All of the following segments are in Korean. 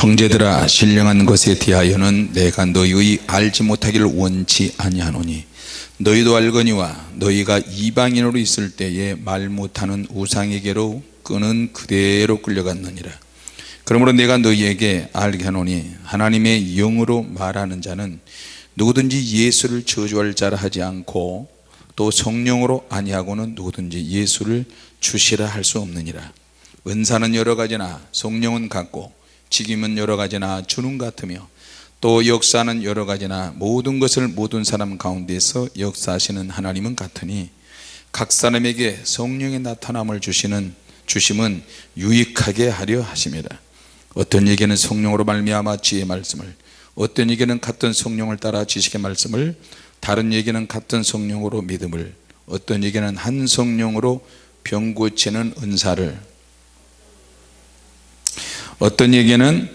형제들아 신령한 것에 대하여는 내가 너희의 알지 못하기를 원치 아니하노니 너희도 알거니와 너희가 이방인으로 있을 때에 말 못하는 우상에게로 끄는 그대로 끌려갔느니라. 그러므로 내가 너희에게 알게 하노니 하나님의 영으로 말하는 자는 누구든지 예수를 저주할 자라 하지 않고 또 성령으로 아니하고는 누구든지 예수를 주시라 할 수 없느니라. 은사는 여러 가지나 성령은 같고 직임은 여러 가지나 주는 같으며 또 역사는 여러 가지나 모든 것을 모든 사람 가운데서 역사하시는 하나님은 같으니 각 사람에게 성령의 나타남을 주시는 주심은 유익하게 하려 하심이라 어떤 얘기는 성령으로 말미암아 지혜의 말씀을 어떤 얘기는 같은 성령을 따라 지식의 말씀을 다른 얘기는 같은 성령으로 믿음을 어떤 얘기는 한 성령으로 병 고치는 은사를 어떤 얘기는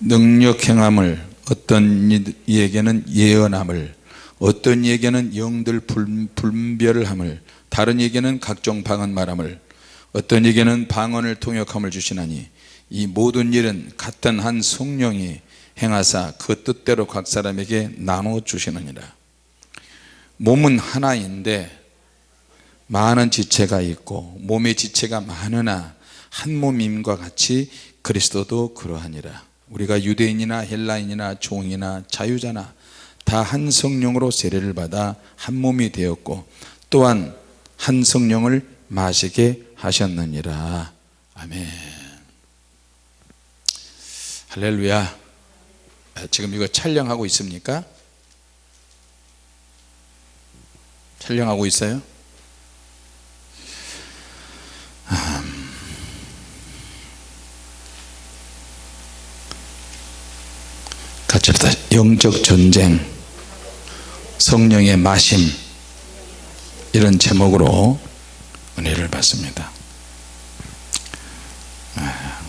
능력 행함을 어떤 이에게는 예언함을 어떤 이에게는 영들 분별함을 다른 이에게는 각종 방언 말함을 어떤 이에게는 방언을 통역함을 주시나니 이 모든 일은 같은 한 성령이 행하사 그 뜻대로 각 사람에게 나눠 주시느니라. 몸은 하나인데 많은 지체가 있고 몸의 지체가 많으나 한 몸임과 같이 그리스도도 그러하니라 우리가 유대인이나 헬라인이나 종이나 자유자나 다 한 성령으로 세례를 받아 한 몸이 되었고 또한 한 성령을 마시게 하셨느니라 아멘 할렐루야 지금 이거 촬영하고 있습니까? 촬영하고 있어요? 같이 합시다 영적 전쟁 성령의 마심 이런 제목으로 은혜를 받습니다. 아,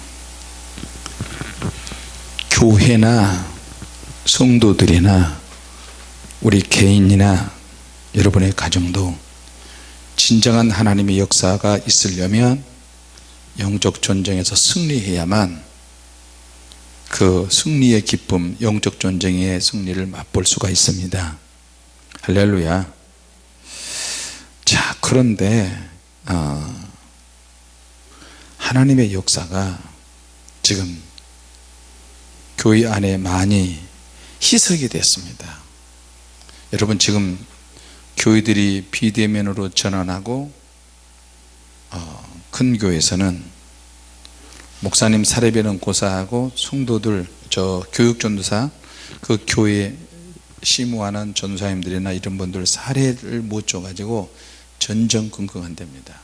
교회나 성도들이나 우리 개인이나 여러분의 가정도 진정한 하나님의 역사가 있으려면 영적 전쟁에서 승리해야만 그 승리의 기쁨 영적 전쟁의 승리를 맛볼 수가 있습니다. 할렐루야. 자 그런데 어, 하나님의 역사가 지금 교회 안에 많이 희석이 됐습니다. 여러분 지금 교회들이 비대면으로 전환하고 어, 큰 교회에서는 목사님 사례비는 고사하고 성도들 저 교육전도사 그 교회 심무하는 전사님들이나 이런 분들 사례를 못 줘가지고 전전긍긍한답니다.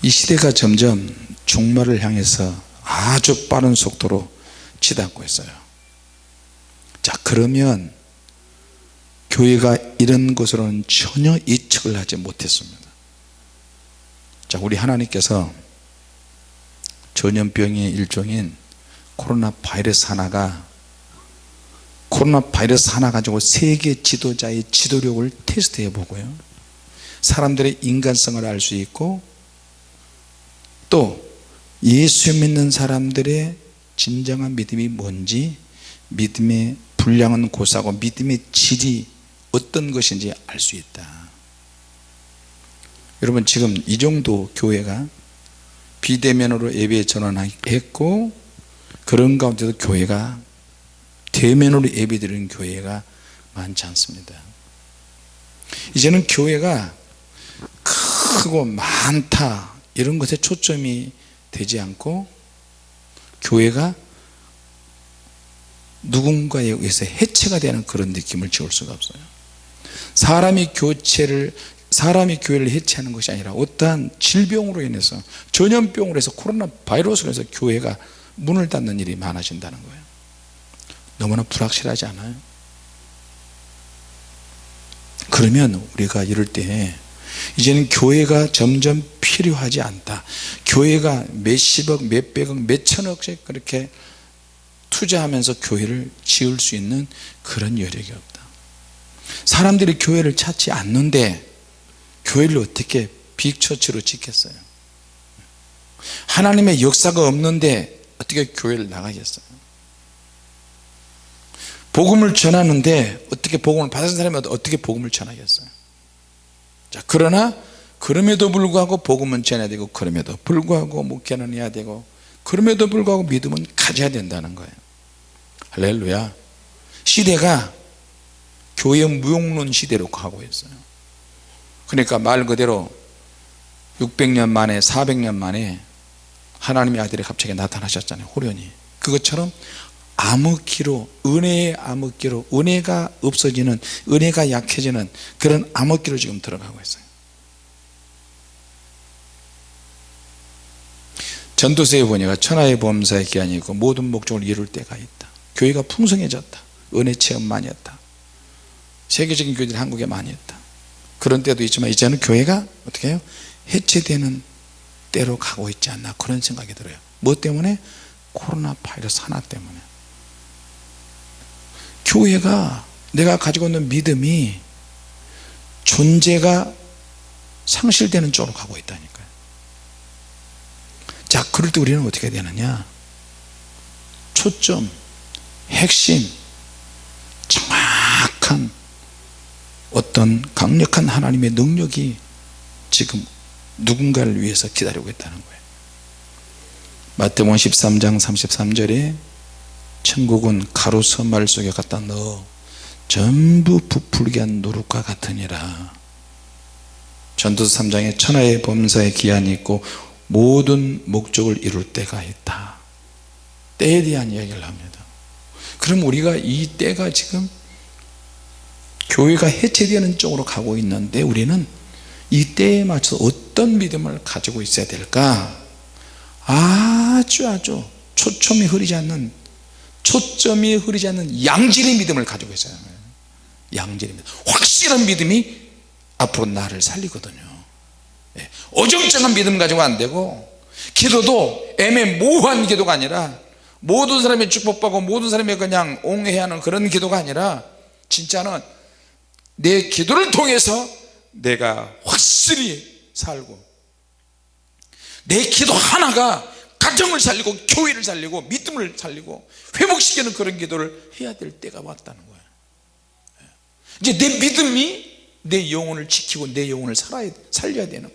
이 시대가 점점 종말을 향해서 아주 빠른 속도로 치닫고 있어요. 자 그러면 교회가 이런 것으로는 전혀 예측을 하지 못했습니다. 자 우리 하나님께서 전염병의 일종인 코로나 바이러스 하나가 코로나 바이러스 하나 가지고 세계 지도자의 지도력을 테스트해 보고요. 사람들의 인간성을 알 수 있고 또 예수 믿는 사람들의 진정한 믿음이 뭔지 믿음의 분량은 고사고 믿음의 질이 어떤 것인지 알 수 있다. 여러분 지금 이 정도 교회가 비대면으로 예배 전환했고 그런 가운데도 교회가 대면으로 예배 드리는 교회가 많지 않습니다. 이제는 교회가 크고 많다 이런 것에 초점이 되지 않고 교회가 누군가에 의해서 해체가 되는 그런 느낌을 지울 수가 없어요. 사람이 교체를 사람이 교회를 해체하는 것이 아니라 어떠한 질병으로 인해서 전염병으로 해서 코로나 바이러스로 해서 교회가 문을 닫는 일이 많아진다는 거예요. 너무나 불확실하지 않아요? 그러면 우리가 이럴 때 이제는 교회가 점점 필요하지 않다. 교회가 몇십억 몇백억 몇천억씩 그렇게 투자하면서 교회를 지을 수 있는 그런 여력이 없다. 사람들이 교회를 찾지 않는데 교회를 어떻게 빅처치로 짓겠어요? 하나님의 역사가 없는데 어떻게 교회를 나가겠어요? 복음을 전하는데 어떻게 복음을 받은 사람이 어떻게 복음을 전하겠어요? 자 그러나 그럼에도 불구하고 복음은 전해야 되고 그럼에도 불구하고 목회는 해야 되고 그럼에도 불구하고 믿음은 가져야 된다는 거예요. 할렐루야. 시대가 교회 무용론 시대로 가고 있어요 그러니까 말 그대로 600년 만에 400년 만에 하나님의 아들이 갑자기 나타나셨잖아요 호련히. 그것처럼 암흑기로 은혜의 암흑기로 은혜가 없어지는 은혜가 약해지는 그런 암흑기로 지금 들어가고 있어요. 전도서에 보니까 천하의 범사의 기한이 있고 모든 목적을 이룰 때가 있다. 교회가 풍성해졌다. 은혜 체험 많이 했다. 세계적인 교회들이 한국에 많이 했다 그런 때도 있지만 이제는 교회가 어떻게 해요? 해체되는 때로 가고 있지 않나 그런 생각이 들어요. 뭐 때문에? 코로나 바이러스 하나 때문에. 교회가 내가 가지고 있는 믿음이 존재가 상실되는 쪽으로 가고 있다니까요. 자 그럴 때 우리는 어떻게 되느냐? 초점 핵심 정확한 어떤 강력한 하나님의 능력이 지금 누군가를 위해서 기다리고 있다는 거예요. 마태복음 13장 33절에 천국은 가로서 말 속에 갖다 넣어 전부 부풀게 한 노릇과 같으니라. 전도서 3장에 천하의 범사의 기한이 있고 모든 목적을 이룰 때가 있다. 때에 대한 이야기를 합니다. 그럼 우리가 이 때가 지금 교회가 해체되는 쪽으로 가고 있는데 우리는 이 때에 맞춰서 어떤 믿음을 가지고 있어야 될까? 아주 아주 초점이 흐리지 않는 초점이 흐리지 않는 양질의 믿음을 가지고 있어야 해요. 양질의 믿음. 확실한 믿음이 앞으로 나를 살리거든요. 예, 어정쩡한 믿음 가지고 안 되고 기도도 애매모호한 기도가 아니라 모든 사람이 축복받고 모든 사람이 그냥 옹해하는 그런 기도가 아니라 진짜는 내 기도를 통해서 내가 확실히 살고 내 기도 하나가 가정을 살리고 교회를 살리고 믿음을 살리고 회복시키는 그런 기도를 해야 될 때가 왔다는 거예요 이제 내 믿음이 내 영혼을 지키고 내 영혼을 살아야, 살려야 되는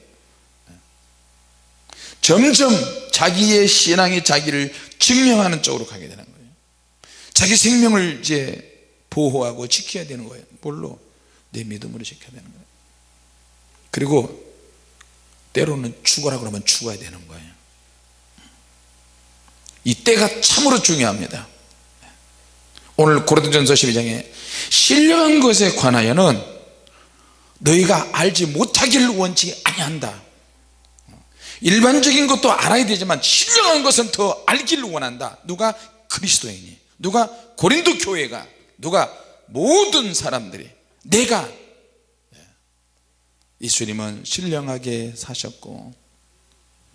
점점 자기의 신앙이 자기를 증명하는 쪽으로 가게 되는 거예요. 자기 생명을 이제 보호하고 지켜야 되는 거예요. 뭘로? 내 믿음으로 지켜야 되는 거예요. 그리고 때로는 죽어라 그러면 죽어야 되는 거예요. 이 때가 참으로 중요합니다. 오늘 고린도전서 12장에 신령한 것에 관하여는 너희가 알지 못하기를 원치 아니한다. 일반적인 것도 알아야 되지만 신령한 것은 더 알기를 원한다. 누가 그리스도인이 누가 고린도 교회가 누가 모든 사람들이 내가. 예수님은 신령하게 사셨고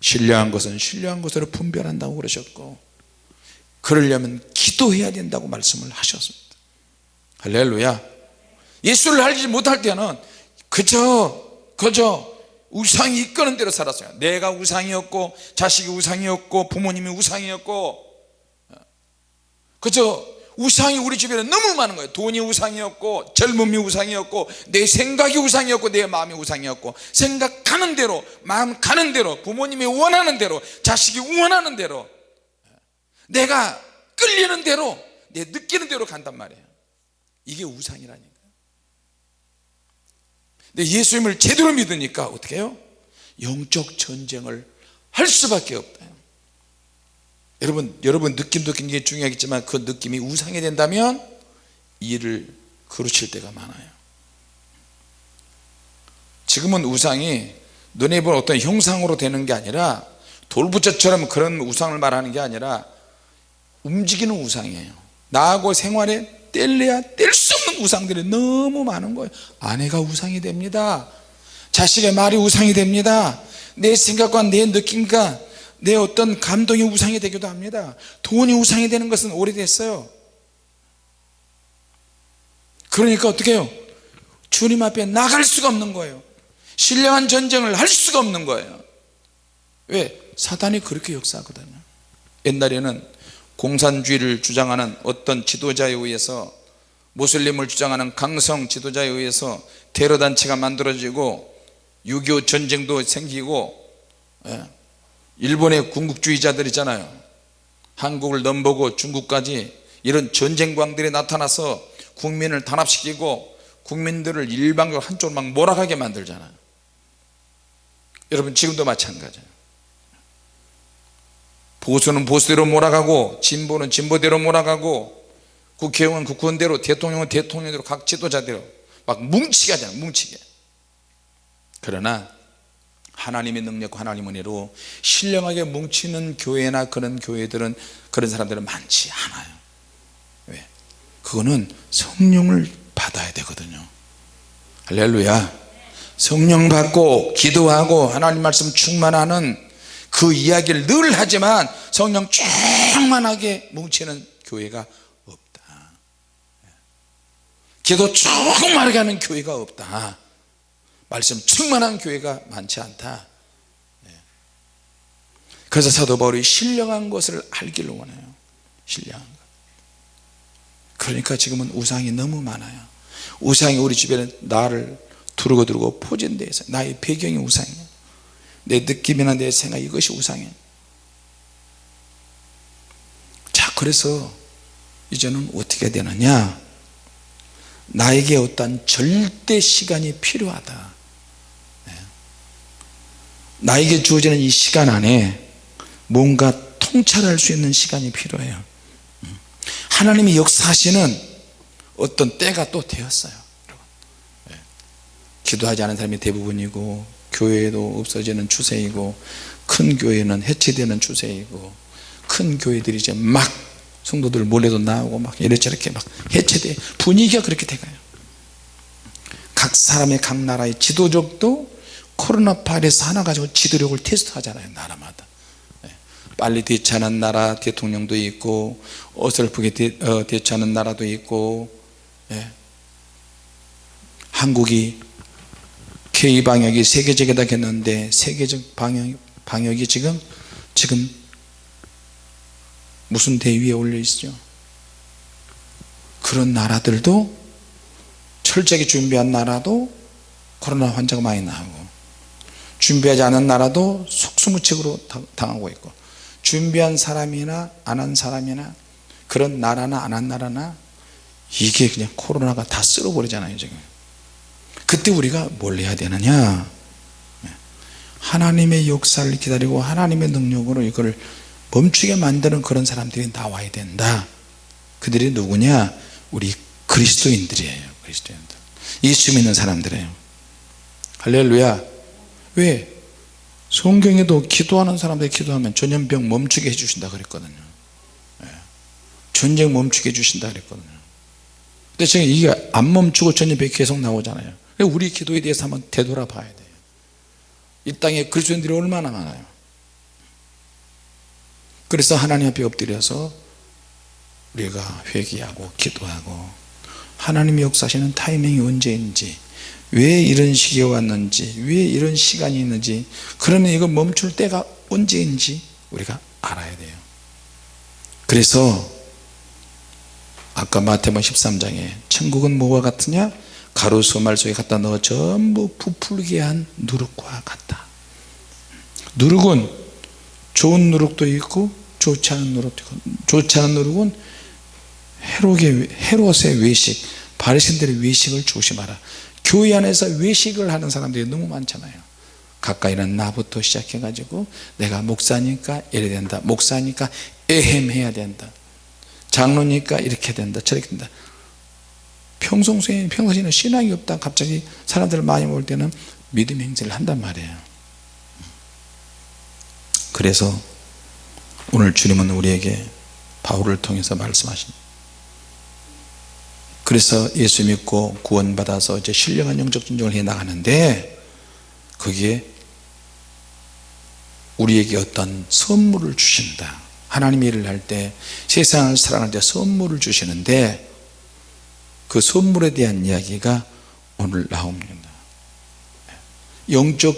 신령한 것은 신령한 것으로 분별한다고 그러셨고 그러려면 기도해야 된다고 말씀을 하셨습니다. 할렐루야. 예수를 알지 못할 때는 그저 그저 우상이 이끄는 대로 살았어요. 내가 우상이었고 자식이 우상이었고 부모님이 우상이었고 그저 우상이 우리 주변에 너무 많은 거예요. 돈이 우상이었고 젊음이 우상이었고 내 생각이 우상이었고 내 마음이 우상이었고 생각하는 대로 마음 가는 대로 부모님이 원하는 대로 자식이 원하는 대로 내가 끌리는 대로 내 느끼는 대로 간단 말이에요. 이게 우상이라니까. 근데 예수님을 제대로 믿으니까 어떻게 해요? 영적 전쟁을 할 수밖에 없다 여러분 여러분 느낌도 굉장히 중요하겠지만 그 느낌이 우상이 된다면 일을 그르칠 때가 많아요. 지금은 우상이 눈에 보는 어떤 형상으로 되는 게 아니라 돌부처처럼 그런 우상을 말하는 게 아니라 움직이는 우상이에요. 나하고 생활에 뗄래야 뗄 수 없는 우상들이 너무 많은 거예요. 아내가 우상이 됩니다. 자식의 말이 우상이 됩니다. 내 생각과 내 느낌과 내 어떤 감동이 우상이 되기도 합니다. 돈이 우상이 되는 것은 오래됐어요. 그러니까 어떻게 해요? 주님 앞에 나갈 수가 없는 거예요. 신령한 전쟁을 할 수가 없는 거예요. 왜? 사단이 그렇게 역사하거든요. 옛날에는 공산주의를 주장하는 어떤 지도자에 의해서 무슬림을 주장하는 강성 지도자에 의해서 테러단체가 만들어지고 6.25 전쟁도 생기고 예, 일본의 군국주의자들 있잖아요. 한국을 넘보고 중국까지 이런 전쟁광들이 나타나서 국민을 단합시키고 국민들을 일방적으로 한쪽으로 막 몰아가게 만들잖아요. 여러분 지금도 마찬가지예요. 보수는 보수대로 몰아가고 진보는 진보대로 몰아가고 국회의원은 국회의원대로 대통령은 대통령대로 각 지도자대로 막 뭉치게 하잖아요 뭉치게. 그러나 하나님의 능력과 하나님의 은혜로 신령하게 뭉치는 교회나 그런 교회들은 그런 사람들은 많지 않아요. 왜? 그거는 성령을 받아야 되거든요. 할렐루야. 성령 받고 기도하고 하나님 말씀 충만하는 그 이야기를 늘 하지만 성령 충만하게 뭉치는 교회가 없다. 기도 충만하게 하는 교회가 없다 말씀 충만한 교회가 많지 않다. 예. 그래서 사도 바울이 신령한 것을 알기를 원해요. 신령한 것. 그러니까 지금은 우상이 너무 많아요. 우상이 우리 주변에 나를 두르고 두르고 포진되어 있어요. 나의 배경이 우상이에요. 내 느낌이나 내 생각 이것이 우상이에요. 자 그래서 이제는 어떻게 되느냐? 나에게 어떤 절대 시간이 필요하다. 네. 나에게 주어지는 이 시간 안에 뭔가 통찰할 수 있는 시간이 필요해요 음. 하나님이 역사하시는 어떤 때가 또 되었어요 네. 기도하지 않은 사람이 대부분이고 교회도 없어지는 추세이고 큰 교회는 해체되는 추세이고 큰 교회들이 이제 막 성도들 몰래도 나오고 막 이래저렇게 막 해체돼 분위기가 그렇게 돼가요 각 사람의 각 나라의 지도적도 코로나 바이러스 하나 가지고 지도력을 테스트하잖아요 나라마다 네. 빨리 대처하는 나라 대통령도 있고 어설프게 대, 어, 대처하는 나라도 있고 예. 한국이 K방역이 세계적이다 했는데 세계적 방역, 방역이 지금 지금 무슨 대위에 올려 있죠 그런 나라들도 철저하게 준비한 나라도 코로나 환자가 많이 나오고 준비하지 않은 나라도 속수무책으로 당하고 있고 준비한 사람이나 안 한 사람이나 그런 나라나 안 한 나라나 이게 그냥 코로나가 다 쓸어버리잖아요 지금. 그때 우리가 뭘 해야 되느냐? 하나님의 역사를 기다리고 하나님의 능력으로 이걸 멈추게 만드는 그런 사람들이 나와야 된다. 그들이 누구냐? 우리 그리스도인들이에요 그리스도인들. 예수 믿는 사람들이에요. 할렐루야 왜? 성경에도 기도하는 사람들이 기도하면 전염병 멈추게 해주신다 그랬거든요. 예. 전쟁 멈추게 해주신다 그랬거든요. 근데 지금 이게 안 멈추고 전염병이 계속 나오잖아요. 우리 기도에 대해서 한번 되돌아봐야 돼요. 이 땅에 그리스도인들이 얼마나 많아요. 그래서 하나님 앞에 엎드려서 우리가 회개하고 기도하고 하나님이 역사하시는 타이밍이 언제인지 왜 이런 시기에 왔는지 왜 이런 시간이 있는지 그러면 이거 멈출 때가 언제인지 우리가 알아야 돼요. 그래서 아까 마태복 13장에 천국은 뭐와 같으냐? 가로수 말 속에 갖다 넣어 전부 부풀게 한 누룩과 같다. 누룩은 좋은 누룩도 있고 좋지 않은 누룩도 있고 좋지 않은 누룩은 헤롯의, 외식 바리새인들의 외식을 조심하라 교회 안에서 외식을 하는 사람들이 너무 많잖아요. 가까이는 나부터 시작해 가지고 내가 목사니까 이래 된다 목사니까 에헴해야 된다 장로니까 이렇게 된다 저렇게 된다. 평소에 평소에는 신앙이 없다. 갑자기 사람들 많이 올 때는 믿음 행세를 한단 말이에요. 그래서 오늘 주님은 우리에게 바울을 통해서 말씀하십니다 그래서 예수 믿고 구원받아서 이제 신령한 영적 전쟁을 해 나가는데 거기에 우리에게 어떤 선물을 주신다. 하나님 일을 할 때 세상을 사랑할 때 선물을 주시는데 그 선물에 대한 이야기가 오늘 나옵니다. 영적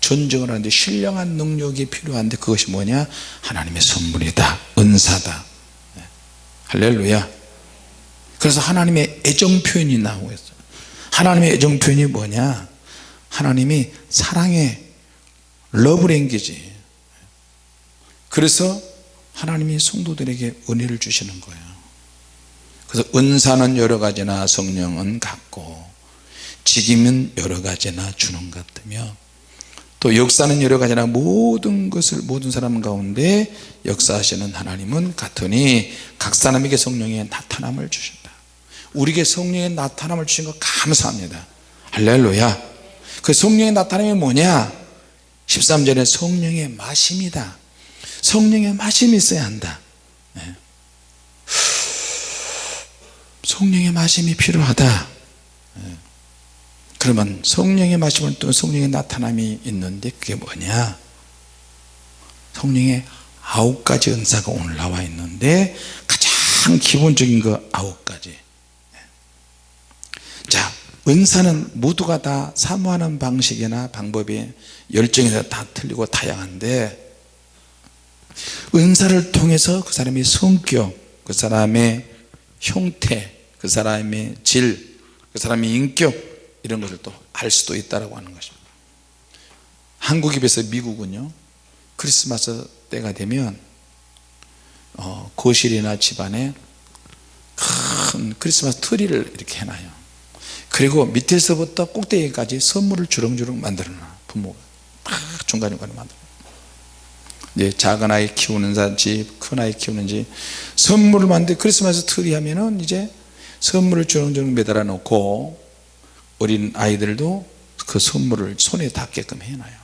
전쟁을 하는데 신령한 능력이 필요한데 그것이 뭐냐? 하나님의 선물이다. 은사다. 네. 할렐루야 그래서 하나님의 애정 표현이 나오고 있어요. 하나님의 애정 표현이 뭐냐? 하나님이 사랑의 love language 그래서 하나님이 성도들에게 은혜를 주시는 거예요. 그래서 은사는 여러 가지나 성령은 같고 직임은 여러 가지나 주는 것 같으며 또 역사는 여러 가지나 모든 것을 모든 사람 가운데 역사하시는 하나님은 같으니 각 사람에게 성령의 나타남을 주신다 우리에게 성령의 나타남을 주신 것 감사합니다. 할렐루야. 그 성령의 나타남이 뭐냐? 13절에 성령의 마심이다. 성령의 마심이 있어야 한다. 네. 성령의 마심이 필요하다. 네. 그러면 성령의 마심은 또 성령의 나타남이 있는데 그게 뭐냐? 성령의 아홉 가지 은사가 오늘 나와 있는데 가장 기본적인 거 아홉 가지. 자 은사는 모두가 다 사모하는 방식이나 방법이 열정이 다 틀리고 다양한데 은사를 통해서 그 사람의 성격 그 사람의 형태 그 사람의 질 그 사람의 인격 이런 것을 또 알 수도 있다고 하는 것입니다. 한국에 비해서 미국은요 크리스마스 때가 되면 어, 거실이나 집안에 큰 크리스마스 트리를 이렇게 해놔요 그리고 밑에서부터 꼭대기까지 선물을 주렁주렁 만들어 놔 부모가. 막 중간중간에 만들어 이제 작은 아이 키우는 집, 큰 아이 키우는 집. 선물을 만들 크리스마스 트리 하면은 이제 선물을 주렁주렁 매달아 놓고 어린 아이들도 그 선물을 손에 닿게끔 해놔요.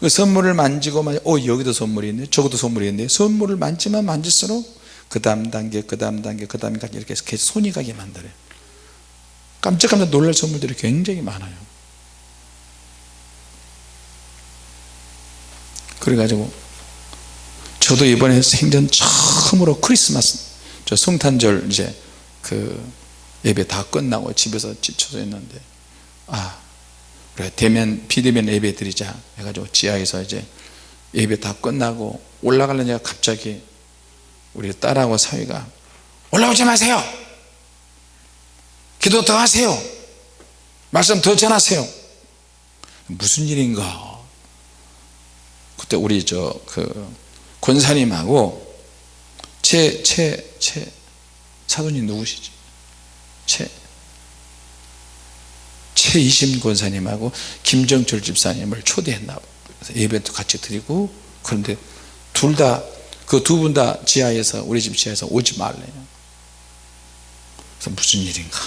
그 선물을 만지고 어 여기도 선물이 있네 저것도 선물이 있네. 선물을 만지면 만질수록 그 다음 단계 그 다음 단계 그 다음까지 이렇게 계속 손이 가게 만들어요 깜짝깜짝 놀랄 선물들이 굉장히 많아요. 그래가지고 저도 이번에 생전 처음으로 크리스마스 저 성탄절 이제 그 예배 다 끝나고 집에서 지쳐져 있는데 아 그래 대면 비대면 예배 드리자 해가지고 지하에서 이제 예배 다 끝나고 올라가려니까 갑자기 우리 딸하고 사위가 올라오지 마세요 기도 더 하세요. 말씀 더 전하세요. 무슨 일인가? 그때 우리 저 그 권사님하고 제제제 사돈이 누구시지? 최 최이심 권사님하고 김정철 집사님을 초대했나? 예배도 같이 드리고 그런데 둘 다 그 두 분 다 지하에서 우리 집 지하에서 오지 말래요. 그래서 무슨 일인가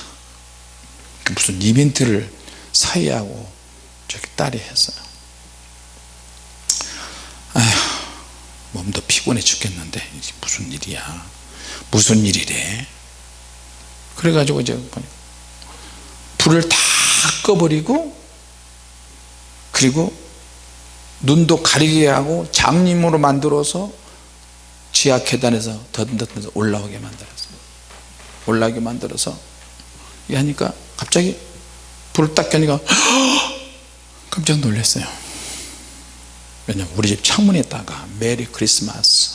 무슨 이벤트를 사이하고 저기 딸이 했어요. 아휴 몸도 피곤해 죽겠는데 이게 무슨 일이야? 무슨 일이래? 그래가지고 이제 불을 다 꺼버리고 그리고 눈도 가리게 하고 장님으로 만들어서 지하 계단에서 더듬더듬 올라오게 만들었어요. 올라오게 만들어서. 이 하니까 갑자기 불을 딱 켜니까 깜짝 놀랐어요. 왜냐면 우리 집 창문에다가 메리 크리스마스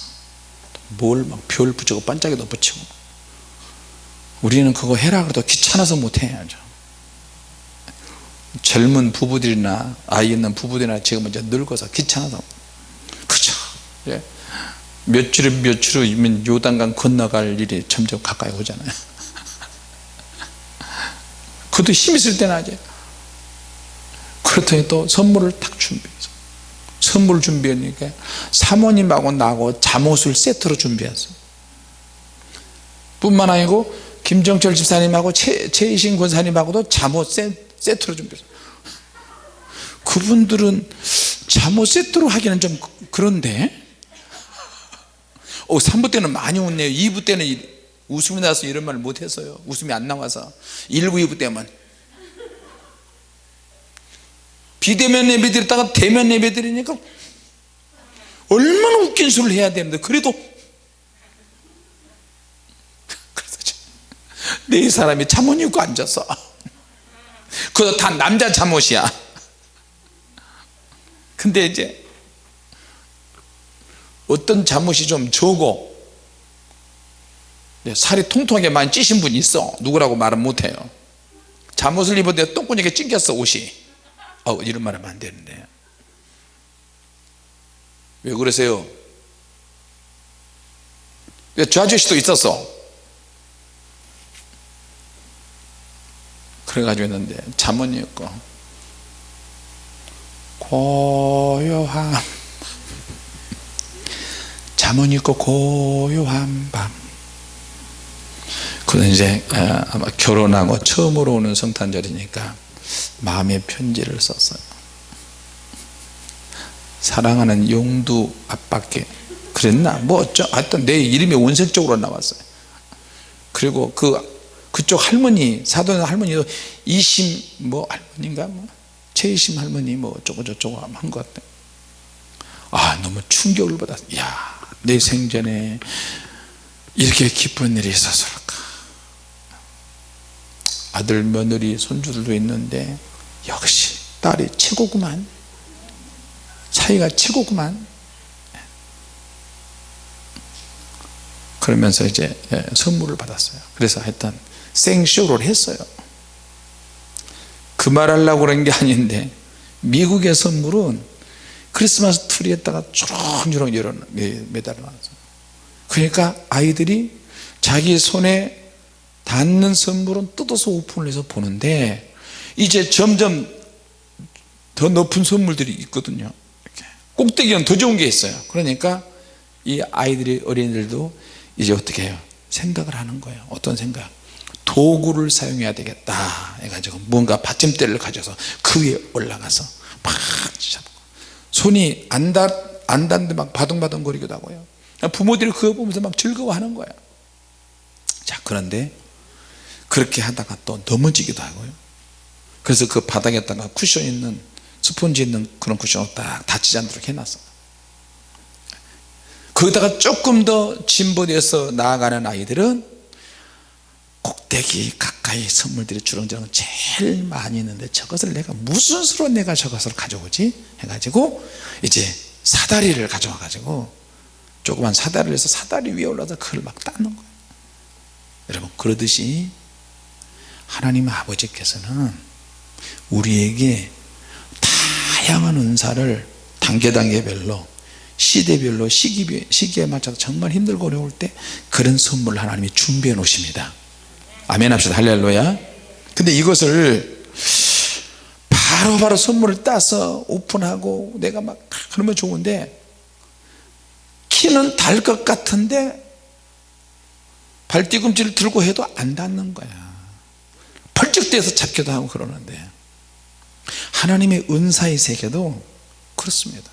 뭘막별 붙이고 반짝이도 붙이고. 우리는 그거 해라 그래도 귀찮아서 못해야죠. 젊은 부부들이나 아이 있는 부부들이나 지금 이제 늙어서 귀찮아서. 그죠 예. 몇 주면 요단강 건너갈 일이 점점 가까이 오잖아요 그것도 힘 있을 때는 하지 그렇더니 또 선물을 딱 준비해서 선물 준비하니까 사모님하고 나하고 잠옷을 세트로 준비했어요 뿐만 아니고 김정철 집사님하고 최, 최이신 권사님하고도 잠옷 세, 세트로 준비했어요 그분들은 잠옷 세트로 하기는 좀 그런데? 어, 3부 때는 많이 웃네요. 2부 때는 웃음이 나서 이런 말 못했어요. 웃음이 안 나와서. 1부 2부 때만. 비대면 예배 드렸다가 대면 예배 드리니까 얼마나 웃긴 소리를 해야 되는데 그래도 네 사람이 잠옷 입고 앉았어 그것도 다 남자 잠옷이야. 근데 이제 어떤 잠옷이 좀 네, 살이 통통하게 많이 찌신 분이 있어. 누구라고 말은 못해요. 잠옷을 입었는데 똥구녕에 찡겼어 옷이. 어, 이런 말 하면 안 되는데. 왜 그러세요? 저 아저씨도 있었어? 그래가지고 했는데 잠옷 입고. 고요함. 잠옷 입고 고요한 밤 그는 이제 아, 아마 결혼하고 처음으로 오는 성탄절이니까 마음의 편지를 썼어요. 사랑하는 용두 아빠께. 그랬나? 뭐 어쩌 하여튼 내 이름이 원색적으로 나왔어요. 그리고 그 그쪽 할머니 사돈 할머니도 이심 뭐 할머니인가? 뭐? 최이심 할머니 뭐 어쩌고 저쩌고 한 것 같아. 아 너무 충격을 받았어. 야내 생전에 이렇게 기쁜 일이 있었을까 아들 며느리 손주들도 있는데 역시 딸이 최고구만. 사이가 최고구만. 그러면서 이제 예, 선물을 받았어요. 그래서 하여튼 생쇼를 했어요. 그 말 하려고 그런 게 아닌데 미국의 선물은 크리스마스 트리에다가 주렁주렁 열어 매달아 놨어요. 그러니까 아이들이 자기 손에 닿는 선물은 뜯어서 오픈을 해서 보는데 이제 점점 더 높은 선물들이 있거든요. 꼭대기는 더 좋은 게 있어요. 그러니까 이 아이들이 어린이들도 이제 어떻게 해요? 생각을 하는 거예요. 어떤 생각? 도구를 사용해야 되겠다 해가지고 뭔가 받침대를 가져서 그 위에 올라가서 막 잡고 손이 안, 닿, 안 닿는데 막 바둥바둥 거리기도 하고요. 부모들이 그거 보면서 막 즐거워하는 거야 자 그런데 그렇게 하다가 또 넘어지기도 하고요. 그래서 그 바닥에다가 쿠션 있는 스펀지 있는 그런 쿠션을 딱 다치지 않도록 해놨어 거기다가 조금 더 진보돼서 나아가는 아이들은 꼭대기 가까이 선물들이 주렁주렁 제일 많이 있는데 저것을 내가 무슨 수로 내가 저것을 가져오지? 해가지고 이제 사다리를 가져와 가지고 조그만 사다리를 해서 사다리 위에 올라서 그걸 막 닦는 거예요. 여러분 그러듯이 하나님 아버지께서는 우리에게 다양한 은사를 단계 단계별로 시대별로 시기, 시기에 맞춰서 정말 힘들고 어려울 때 그런 선물을 하나님이 준비해 놓으십니다. 아멘 합시다. 할렐루야. 근데 이것을 바로바로 바로 선물을 따서 오픈하고 내가 막 그러면 좋은데 키는 달 것 같은데 발뒤꿈치를 들고 해도 안 닿는 거야 뛰어서 잡기도 하고 그러는데 하나님의 은사의 세계도 그렇습니다.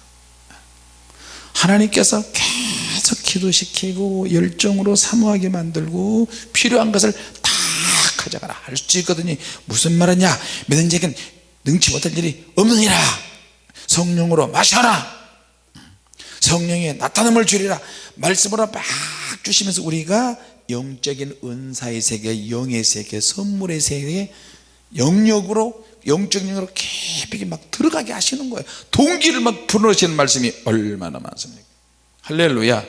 하나님께서 계속 기도시키고 열정으로 사모하게 만들고 필요한 것을 다 가져가라. 할 수 있거든요. 무슨 말이냐? 믿는 자에겐 능치 못할 일이 없느니라. 성령으로 마셔라. 성령의 나타남을 주리라. 말씀으로 막 주시면서 우리가 영적인 은사의 세계 영의 세계 선물의 세계 영역으로 영적 영역으로 깊이 막 들어가게 하시는 거예요. 동기를 막 불어넣으시는 말씀이 얼마나 많습니까? 할렐루야.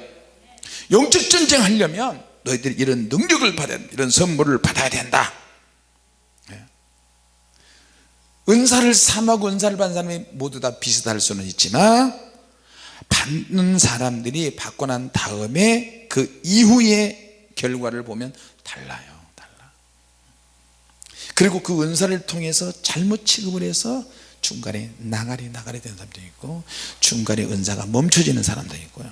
영적 전쟁 하려면 너희들이 이런 능력을 받아야 된다 이런 선물을 받아야 된다. 예. 은사를 삼하고 은사를 받는 사람이 모두 다 비슷할 수는 있지만 받는 사람들이 받고 난 다음에 그 이후의 결과를 보면 달라요 달라. 그리고 그 은사를 통해서 잘못 취급을 해서 중간에 나가리 나가리 되는 사람도 있고 중간에 은사가 멈춰지는 사람도 있고요.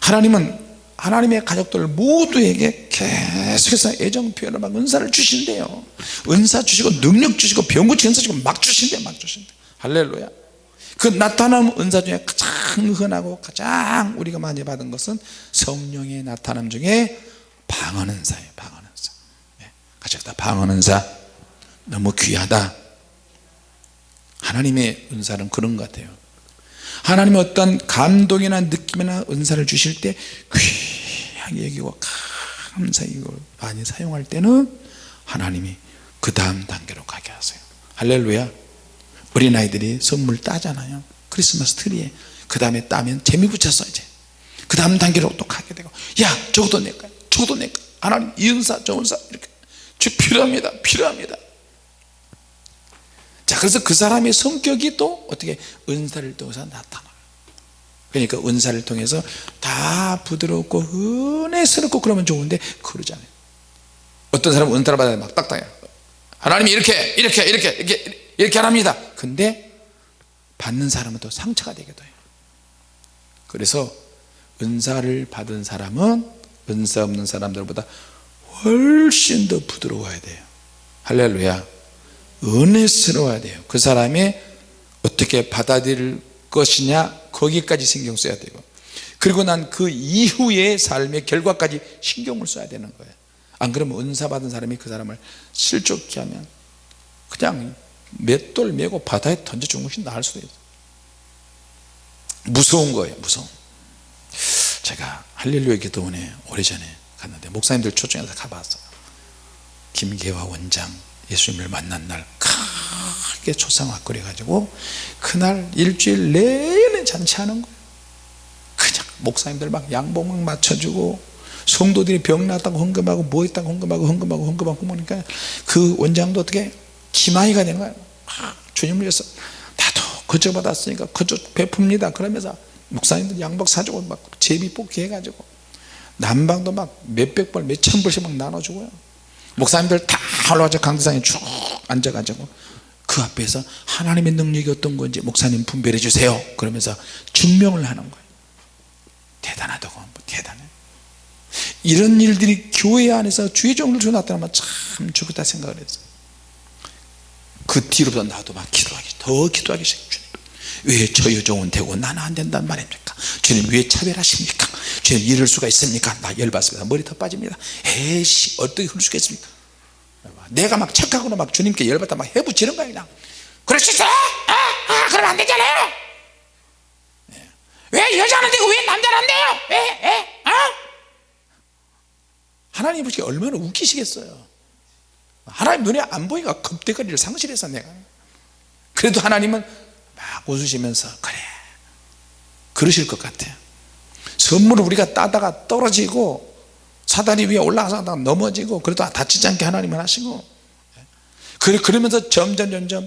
하나님은 하나님의 가족들 모두에게 계속해서 애정 표현을 막 은사를 주신대요. 은사 주시고 능력 주시고 병 고치 은사 주시고 막 주신대 막 주신대 할렐루야 그 나타남 은사 중에 가장 흔하고 가장 우리가 많이 받은 것은 성령의 나타남 중에 방언 은사예요 방언 은사. 네. 같이 다. 방언 은사. 너무 귀하다. 하나님의 은사는 그런 것 같아요. 하나님의 어떤 감동이나 느낌이나 은사를 주실 때 귀하게 여기고 감사히 이걸 많이 사용할 때는 하나님이 그 다음 단계로 가게 하세요. 할렐루야 어린아이들이 선물 따잖아요. 크리스마스 트리에. 그 다음에 따면 재미 붙였어 이제. 그 다음 단계로 또 가게 되고. 야 저것도 내 거야. 저것도 내 거야. 하나님 이 은사 저 은사. 이렇게. 주 필요합니다. 필요합니다. 자 그래서 그 사람의 성격이 또 어떻게 은사를 통해서 나타나요. 그러니까 은사를 통해서 다 부드럽고 은혜스럽고 그러면 좋은데 그러잖아요. 어떤 사람은 은사를 받아야 막 딱딱해요. 하나님이 이렇게 이렇게 이렇게 이렇게 이렇게 하랍니다. 근데 받는 사람은 또 상처가 되기도 해요. 그래서 은사를 받은 사람은 은사 없는 사람들보다 훨씬 더 부드러워야 돼요. 할렐루야. 은혜스러워야 돼요. 그 사람이 어떻게 받아들일 것이냐 거기까지 신경 써야 되고. 그리고 난 그 이후의 삶의 결과까지 신경을 써야 되는 거예요. 안 그러면 은사 받은 사람이 그 사람을 실족케 하면 그냥 맷돌 메고 바다에 던져 주는 것이 나을 수도 있어요. 무서운 거예요 무서운 제가 할렐루야 기도원에 오래전에 갔는데 목사님들 초청해서 가봤어요. 김계화 원장 예수님을 만난 날 크게 초상화 끓여가지고 그날 일주일 내내 잔치하는 거예요. 그냥 목사님들 막 양복 맞춰주고 성도들이 병 났다고 헌금하고 뭐 있다고 헌금하고 헌금하고 헌금하고 그러니까 그 원장도 어떻게 기마이가 되는 거예요 막 주님을 위해서 나도 거저 받았으니까 거저 베풉니다. 그러면서 목사님들 양복 사주고 막 제비 뽑기 해가지고 난방도 막 몇백 벌 몇천 벌씩 막 나눠주고요. 목사님들 다 올라와서 강대상에 쭉 앉아가지고 그 앞에서 하나님의 능력이 어떤 건지 목사님 분별해 주세요. 그러면서 증명을 하는 거예요. 대단하다고 뭐 대단해. 이런 일들이 교회 안에서 주의 종들 나타나면 참 좋겠다 생각을 했어요 그 뒤로부터 나도 막 기도하기 더 기도하기 시작해요 주님 왜 저 여종은 되고 나는 안 된단 말입니까 주님 왜 차별하십니까 주님 이럴 수가 있습니까 나 열받습니다 머리 더 빠집니다 에이씨 어떻게 그럴 수가 있습니까 내가 막 착하거나 막 주님께 열받다 막 해부치는 거야 그냥 그럴 수 있어? 아, 아 그러면 안 되잖아요 네. 왜 여자는 되고 왜 남자는 안 돼요? 왜? 왜? 어? 하나님 보시기 얼마나 웃기시겠어요 하나님 눈에 안 보이니까 겁대거리를 상실해서 내가. 그래도 하나님은 막 웃으시면서 그래. 그러실 것 같아요. 선물을 우리가 따다가 떨어지고 사다리 위에 올라가서 넘어지고 그래도 다치지 않게 하나님은 하시고. 그러면서 점점 점점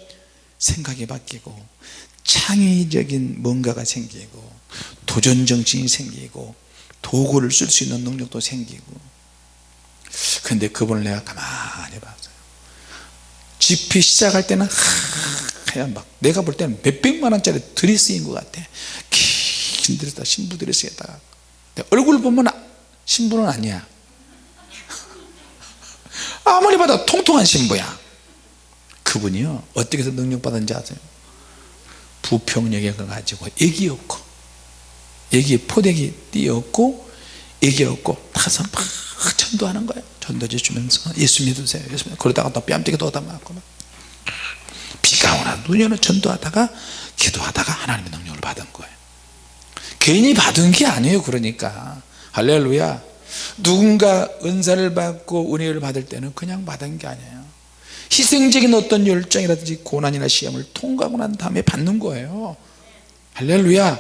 생각이 바뀌고 창의적인 뭔가가 생기고 도전정신이 생기고 도구를 쓸 수 있는 능력도 생기고. 근데 그분을 내가 가만히 봤어요 집회 시작할 때는 하얀 막 내가 볼 때는 몇백만 원짜리 드레스인 것 같아. 긴 드레스다 신부 드레스에다가 얼굴 보면 신부는 아니야. 아무리 봐도 통통한 신부야. 그분이요 어떻게 해서 능력받은지 아세요? 부평역에 가가지고 애기였고 애기 포대기 띄었고 애기였고 타서 막 전도하는 거예요. 전도지 주면서 예수 믿으세요. 예수 믿으세요 그러다가 또 뺨때기 또 얻어맞고 막 비가 오나 눈이 오나 전도하다가 기도하다가 하나님의 능력을 받은 거예요. 괜히 받은 게 아니에요 그러니까. 할렐루야. 누군가 은사를 받고 은혜를 받을 때는 그냥 받은 게 아니에요. 희생적인 어떤 열정이라든지 고난이나 시험을 통과하고 난 다음에 받는 거예요. 할렐루야.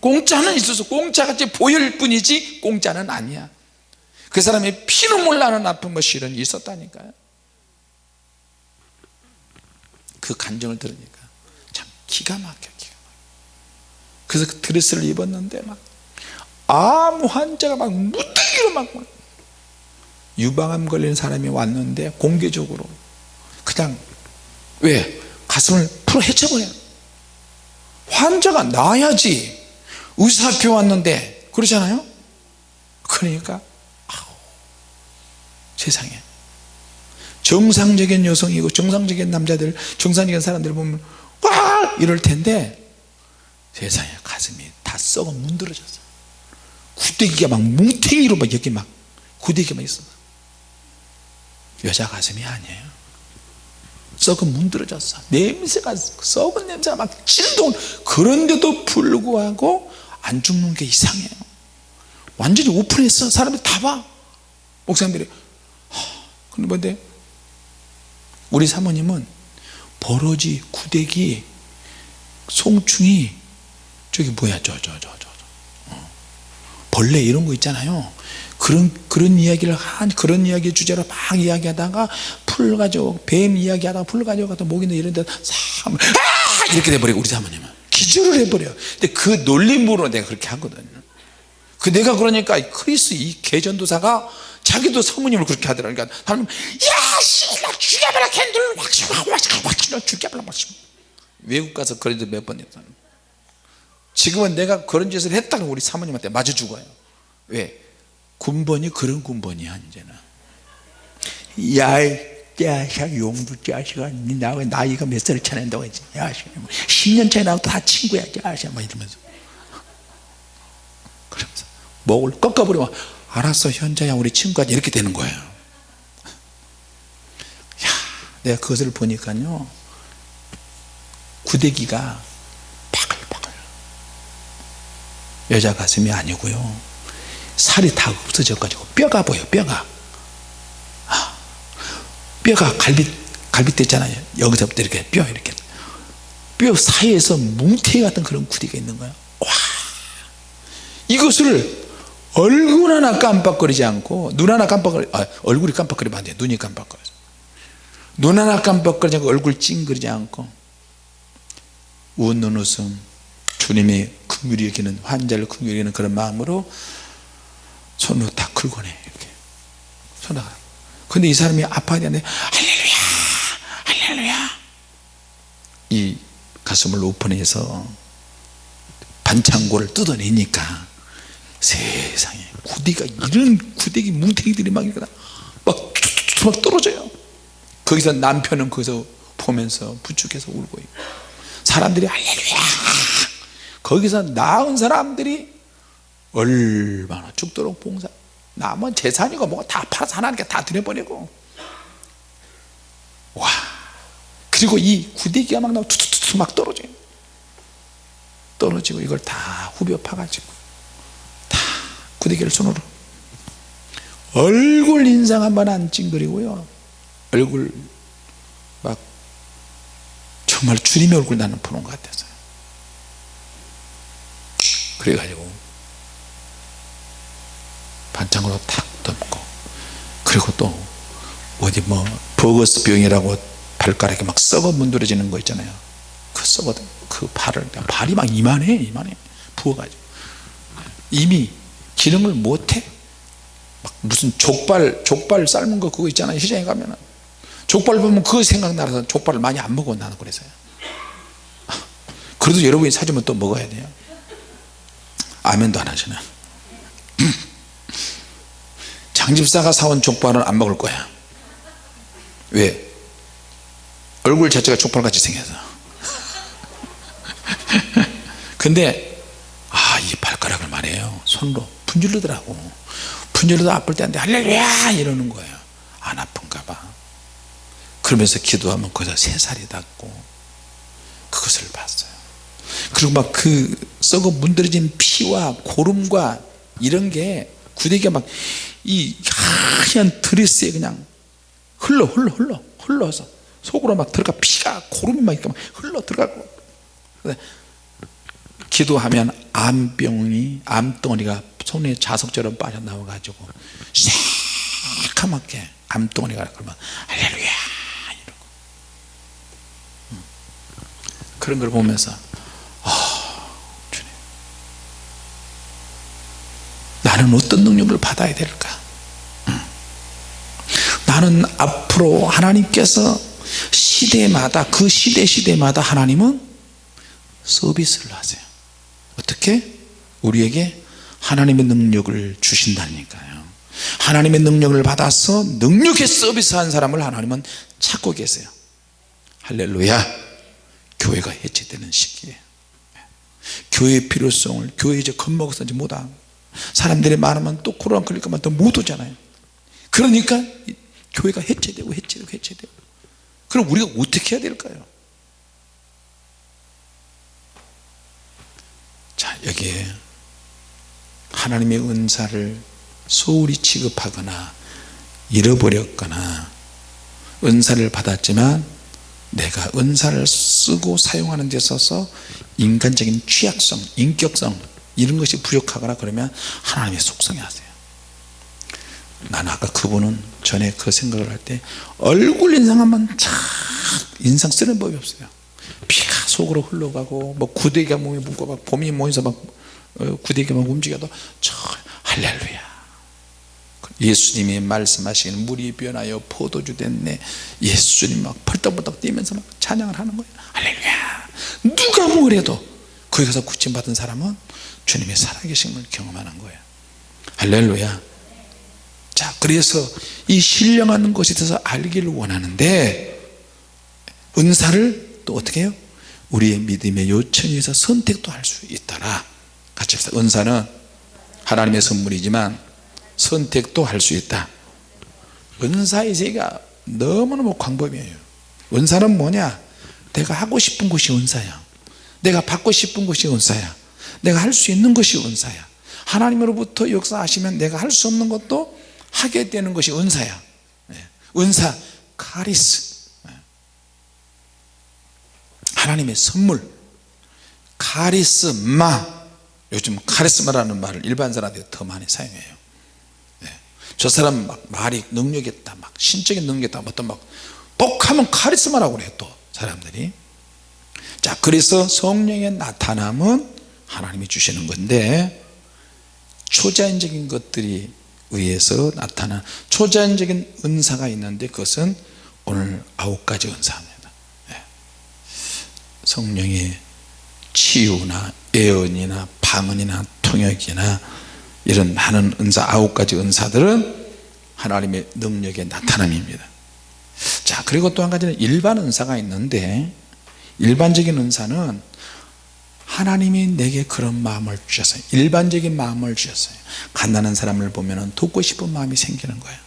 공짜는 있어서 공짜같이 보일 뿐이지 공짜는 아니야 그 사람의 피눈물 나는 아픈 것 실은 있었다니까요. 그 간정을 들으니까 참 기가 막혀 기가 막혀 그래서 그 드레스를 입었는데 막 아무 환자가 막 무더기로 막 유방암 걸린 사람이 왔는데 공개적으로 그냥 왜 가슴을 풀어 헤쳐버려 환자가 나아야지 의사학교 왔는데 그러잖아요. 그러니까 세상에. 정상적인 여성이고 정상적인 남자들 정상적인 사람들 보면 와! 이럴 텐데 세상에 가슴이 다 썩어 문드러졌어. 구데기가 막 뭉탱이로 막 여기 막 구데기가 막 있어. 여자 가슴이 아니에요. 썩어 문드러졌어. 냄새가 썩은 냄새가 막 진동. 그런데도 불구하고 안 죽는 게 이상해요. 완전히 오픈했어. 사람들이 다봐. 목사님들이 근데 뭔데? 우리 사모님은 버러지 구데기 송충이 저기 뭐야 저 저 저저 어. 벌레 이런 거 있잖아요. 그런 그런 이야기를 한 그런 이야기 주제로 막 이야기하다가 풀 가지고 뱀 이야기하다가 풀 가지고 가다 목이 이런 데삼 아! 이렇게 돼버리고 우리 사모님은. 기절을 해버려 근데 그 놀림으로 내가 그렇게 하거든요. 그 내가 그러니까 크리스 이 개전도사가 자기도 사모님을 그렇게 하더라. 그러니까 하나님 야씨나 죽여버려 캔들. 확 죽여버려 외국 가서 그래도 몇번 했잖아 지금은 내가 그런 짓을 했다가 우리 사모님한테 맞아 죽어요. 왜? 군번이 그런 군번이야 이제는 야이 야샤 자식아 니 나, 나이가 몇살 차낸다고 했지? 야샤 10년 차이 나고 다 친구야 야샤 막 이러면서. 그러면서 목을 꺾어버리면 알았어 현자야 우리 친구가 이렇게 되는 거예요. 야 내가 그것을 보니까요 구데기가 바글바글. 여자 가슴이 아니고요 살이 다 없어져 가지고 뼈가 보여 뼈가. 아, 뼈가 갈비 갈비뼈 있잖아요. 여기서부터 이렇게 뼈 이렇게. 뼈 사이에서 뭉태 같은 그런 구데기가 있는 거예요 와! 이것을 얼굴 하나 깜빡거리지 않고 눈 하나 깜빡거리 아, 얼굴이 깜빡거리면 안돼. 눈이 깜빡거려. 눈 하나 깜빡거리지 않고 얼굴 찡그리지 않고 웃는 웃음 주님이 긍휼히 여기는 환자를 긍휼히 여기는 그런 마음으로 손으로 다 긁어내 이렇게. 손으로. 근데 이 사람이 아파야 되는데 할렐루야! 할렐루야! 이 가슴을 오픈해서 반창고를 뜯어내니까 세상에 구디가 이런 구데기 뭉탱이들이 막, 막, 막 떨어져요. 거기서 남편은 거기서 보면서 부축해서 울고 있고 사람들이 할렐루야. 거기서 나은 사람들이 얼마나 죽도록 봉사. 남은 재산이고 뭐가 다 팔아서 하나님께 다 드려버리고. 와. 그리고 이 구데기가 막 나오고 투투투 막 떨어져요. 떨어지고 이걸 다 후벼 파가지고 다 구데기를 손으로. 얼굴 인상 한번 안 찡그리고요. 얼굴 막 정말 주님의 얼굴 나는 보는 것 같았어요. 그래가지고 반창으로 탁 덮고 그리고 또 어디 뭐 버거스 병이라고 발가락이 막 썩어 문드러지는 거 있잖아요. 그 썩어 그 발을 발이 막 이만해 이만해. 부어가지고. 이미 기능을 못해? 막 무슨 족발 족발 삶은 거 그거 있잖아요 시장에 가면은. 족발 보면 그거 생각나서 족발을 많이 안 먹어 나는 그래서요 그래도 여러분이 사주면 또 먹어야 돼요. 아멘도 안 하시네. 장집사가 사온 족발은 안 먹을 거야. 왜? 얼굴 자체가 족발같이 생겨서. 근데 아 이 발가락을 말해요 손으로 분질르더라고. 분질러도 아플 때 한데 할렐루야! 이러는 거예요. 안 아픈가 봐. 그러면서 기도하면 거기서 새살이 닿고 그것을 봤어요. 그리고 막 그 썩어 문드러진 피와 고름과 이런 게 구데기가 막 이 하얀 드레스에 그냥 흘러 흘러 흘러 흘러서 속으로 막 들어가 피가 고름이 막 이렇게 막 흘러 들어가고. 기도하면 암병이 암덩어리가 손에 자석처럼 빠져나와 가지고 새카맣게 암덩어리가 그러면 할렐루야 이러고 음. 그런 걸 보면서 아 주님 나는 어떤 능력을 받아야 될까 음. 나는 앞으로 하나님께서 시대마다 그 시대 시대마다 하나님은 서비스를 하세요 어떻게? 우리에게 하나님의 능력을 주신다니까요. 하나님의 능력을 받아서 능력의 서비스한 사람을 하나님은 찾고 계세요. 할렐루야. 교회가 해체되는 시기에 교회의 필요성을 교회 이제 겁먹어서 이제 못하고 사람들이 많으면 또 코로나 걸릴까봐 또못 오잖아요. 그러니까 교회가 해체되고 해체되고 해체되고. 그럼 우리가 어떻게 해야 될까요? 자 여기에 하나님의 은사를 소홀히 취급하거나 잃어버렸거나 은사를 받았지만 내가 은사를 쓰고 사용하는 데 있어서 인간적인 취약성 인격성 이런 것이 부족하거나 그러면 하나님의 속성이 하세요. 나는 아까 그분은 전에 그 생각을 할 때 얼굴 인상하면 참 인상 쓰는 법이 없어요. 피가 속으로 흘러가고 뭐 구데기가 몸에 묻고 막 봄이 모여서 막 어, 구데기가 막 움직여도 저 할렐루야. 예수님이 말씀하시기는 물이 변하여 포도주 됐네. 예수님 막 펄떡펄떡 뛰면서 막 찬양을 하는 거예요. 할렐루야. 누가 뭐래도 거기 가서 구침받은 사람은 주님의 살아계심을 경험하는 거예요. 할렐루야. 자 그래서 이 신령한 것에 대해서 알기를 원하는데 은사를 또 어떻게 해요? 우리의 믿음의 요청에 의해서 선택도 할 수 있더라 같이 합시다. 은사는 하나님의 선물이지만 선택도 할 수 있다. 은사의 세계가 너무너무 광범위해요. 은사는 뭐냐? 내가 하고 싶은 것이 은사야. 내가 받고 싶은 것이 은사야. 내가 할 수 있는 것이 은사야. 하나님으로부터 역사하시면 내가 할 수 없는 것도 하게 되는 것이 은사야. 네. 은사 카리스. 네. 하나님의 선물 카리스마 요즘 카리스마라는 말을 일반 사람들이 더 많이 사용해요 네. 저 사람 막 말이 능력이 있다 막 신적인 능력이 있다 어떤 막 똑하면 카리스마라고 그래요 또 사람들이 자 그래서 성령의 나타남은 하나님이 주시는 건데 초자연적인 것들이 의해서 나타난 초자연적인 은사가 있는데 그것은 오늘 아홉 가지 은사입니다 예. 성령의 치유나 예언이나 방언이나 통역이나 이런 많은 은사 아홉 가지 은사들은 하나님의 능력의 나타남입니다. 자 그리고 또 한 가지는 일반 은사가 있는데 일반적인 은사는 하나님이 내게 그런 마음을 주셨어요. 일반적인 마음을 주셨어요. 가난한 사람을 보면 돕고 싶은 마음이 생기는 거예요.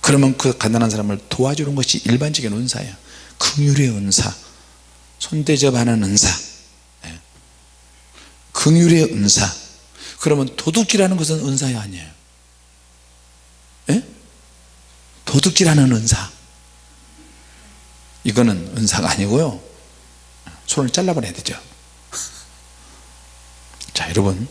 그러면 그 가난한 사람을 도와주는 것이 일반적인 은사예요. 긍휼의 은사 손대접하는 은사. 예. 긍휼의 은사. 그러면 도둑질하는 것은 은사이 아니에요? 예? 도둑질하는 은사. 이거는 은사가 아니고요. 손을 잘라버려야 되죠. 자 여러분.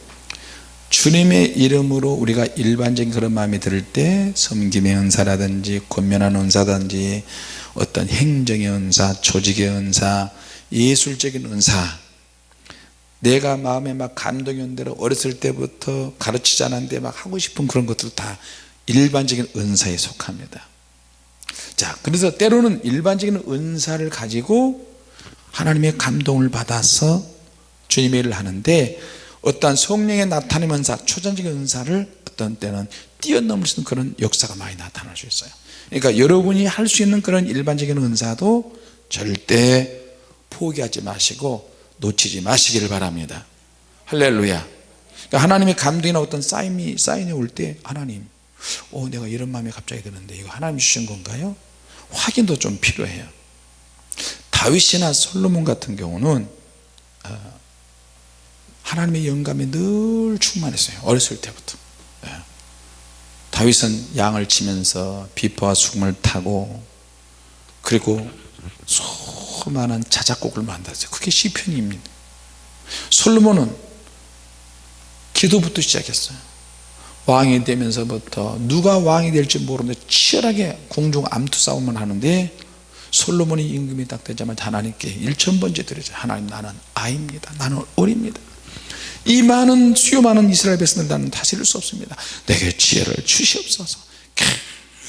주님의 이름으로 우리가 일반적인 그런 마음이 들을 때 섬김의 은사라든지 권면하는 은사든지 어떤 행정의 은사 조직의 은사 예술적인 은사 내가 마음에 막 감동이 온 대로 어렸을 때부터 가르치지 않았는데 막 하고 싶은 그런 것들 다 일반적인 은사에 속합니다. 자 그래서 때로는 일반적인 은사를 가지고 하나님의 감동을 받아서 주님의 일을 하는데 어떠한 성령의 나타내는 은사 초전적인 은사를 어떤 때는 뛰어넘을 수 있는 그런 역사가 많이 나타날 수 있어요. 그러니까 여러분이 할 수 있는 그런 일반적인 은사도 절대 포기하지 마시고 놓치지 마시기를 바랍니다. 할렐루야. 그러니까 하나님의 감동이나 어떤 사인이 사인이 올 때 하나님 오 내가 이런 마음이 갑자기 드는데 이거 하나님 주신 건가요? 확인도 좀 필요해요. 다윗이나 솔로몬 같은 경우는 어, 하나님의 영감에 늘 충만했어요. 어렸을 때부터. 예. 다윗은 양을 치면서 비포와 수금을 타고 그리고 수많은 자작곡을 만들었어요. 그게 시편입니다. 솔로몬은 기도부터 시작했어요. 왕이 되면서부터 누가 왕이 될지 모르는데 치열하게 공중 암투 싸움을 하는데 솔로몬이 임금이 딱 되자마자 하나님께 일천번째 드리죠 하나님 나는 아입니다. 나는 어립니다. 이 많은 수요 많은 이스라엘 백성들 나는 다스릴 수 없습니다. 내게 지혜를 주시옵소서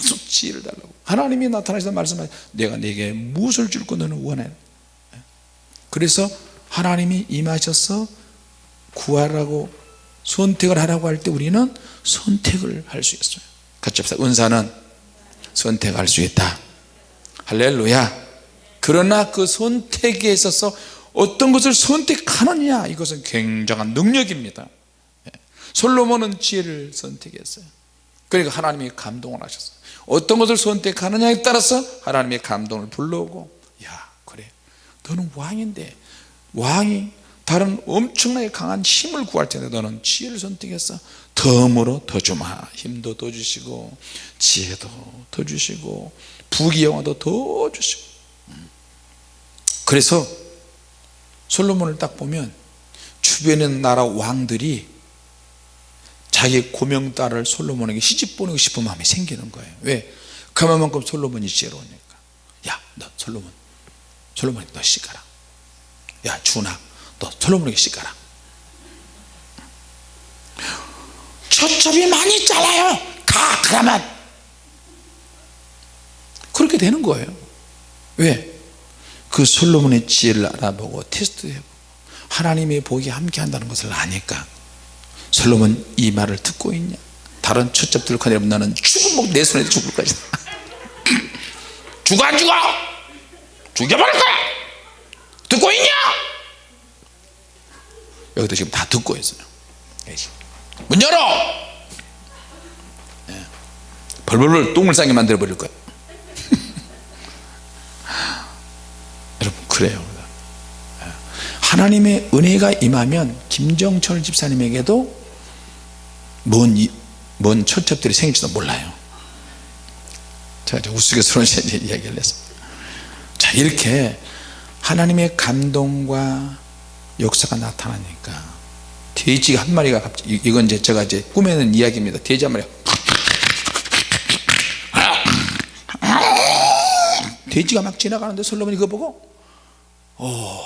계속 지혜를 달라고. 하나님이 나타나셔서 말씀하시 내가 내게 무엇을 줄고 너는 원해. 그래서 하나님이 임하셔서 구하라고 선택을 하라고 할 때 우리는 선택을 할 수 있어요. 같이 합시다. 은사는 선택할 수 있다. 할렐루야. 그러나 그 선택에 있어서 어떤 것을 선택하느냐 이것은 굉장한 능력입니다. 예. 솔로몬은 지혜를 선택했어요 그러니까 하나님이 감동을 하셨어요. 어떤 것을 선택하느냐에 따라서 하나님의 감동을 불러오고 야 그래. 너는 왕인데 왕이 다른 엄청나게 강한 힘을 구할 텐데 너는 지혜를 선택했어 덤으로 더 주마. 힘도 더 주시고 지혜도 더 주시고 부귀영화도 더 주시고. 음. 그래서 솔로몬을 딱 보면 있는 나라 왕들이 자기 고명 딸을 솔로몬에게 시집 보내고 싶은 마음이 생기는 거예요. 왜? 그만큼 솔로몬이 지혜로우니까. 야너 솔로몬. 솔로몬에게 너 시가라. 야 준아 너 솔로몬에게 시가라. 초점이 많이 잘라요. 가 그러면. 그렇게 되는 거예요. 왜? 그 솔로몬의 지혜를 알아보고 테스트해보고 하나님의 복이 함께 한다는 것을 아니까 솔로몬 이 말을 듣고 있냐? 다른 초첩들을 거내면 나는 죽은 목내 손에 죽을 것이다 죽어 안 죽어? 죽여버릴 거야. 듣고 있냐? 여기도 지금 다 듣고 있어요. 문 열어! 예. 벌벌벌 똥을 싸게 만들어 버릴 거야. 여러분 그래요. 예. 하나님의 은혜가 임하면 김정철 집사님에게도 뭔, 이- 뭔 초첩들이 생길지도 몰라요. 이제 우스갯소리로 이야기를 했습니다 자 이렇게 하나님의 감동과 역사가 나타나니까 돼지가 한 마리가 갑자기 이- 이건 이제 제가 이제 꾸며낸 이야기입니다. 돼지 한 마리가 돼지가 막 지나가는데 솔로몬이 그거 보고 오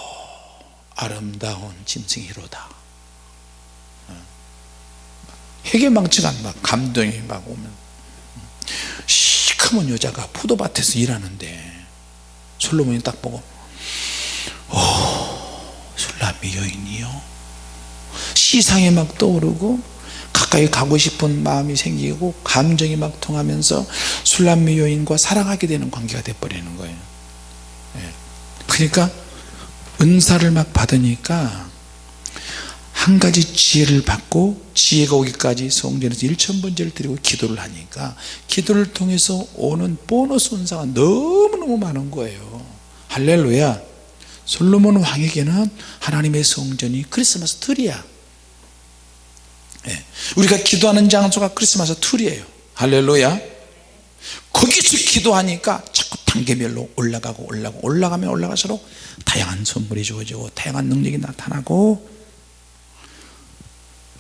아름다운 짐승이로다 해계망측한 막 감동이 막 오면. 시커먼 여자가 포도밭에서 일하는데 솔로몬이 딱 보고 오 술람미 여인이요? 시상에 막 떠오르고 가까이 가고 싶은 마음이 생기고 감정이 막 통하면서 술람미 여인과 사랑하게 되는 관계가 돼버리는 거예요. 예. 그러니까 은사를 막 받으니까 한 가지 지혜를 받고 지혜가 오기까지 성전에서 일천번제를 드리고 기도를 하니까 기도를 통해서 오는 보너스 은사가 너무너무 많은 거예요. 할렐루야. 솔로몬 왕에게는 하나님의 성전이 크리스마스 트리야. 예. 우리가 기도하는 장소가 크리스마스 트리예요. 할렐루야. 거기서 기도하니까 자꾸 단계별로 올라가고 올라가고 올라가면 올라갈수록 다양한 선물이 주어지고 다양한 능력이 나타나고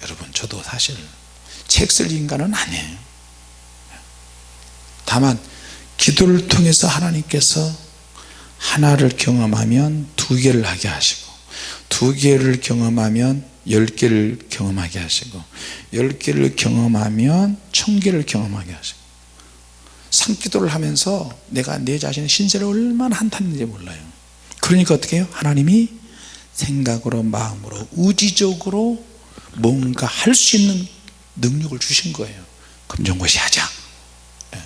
여러분 저도 사실 책 쓸 인간은 아니에요 다만 기도를 통해서 하나님께서 하나를 경험하면 두 개를 하게 하시고 두 개를 경험하면 열 개를 경험하게 하시고 열 개를 경험하면 천 개를 경험하게 하시고 산기도를 하면서 내가 내 자신의 신세를 얼마나 한탄했는지 몰라요 그러니까 어떻게 해요? 하나님이 생각으로 마음으로 의지적으로 뭔가 할 수 있는 능력을 주신 거예요. 검정고시 하자. 예.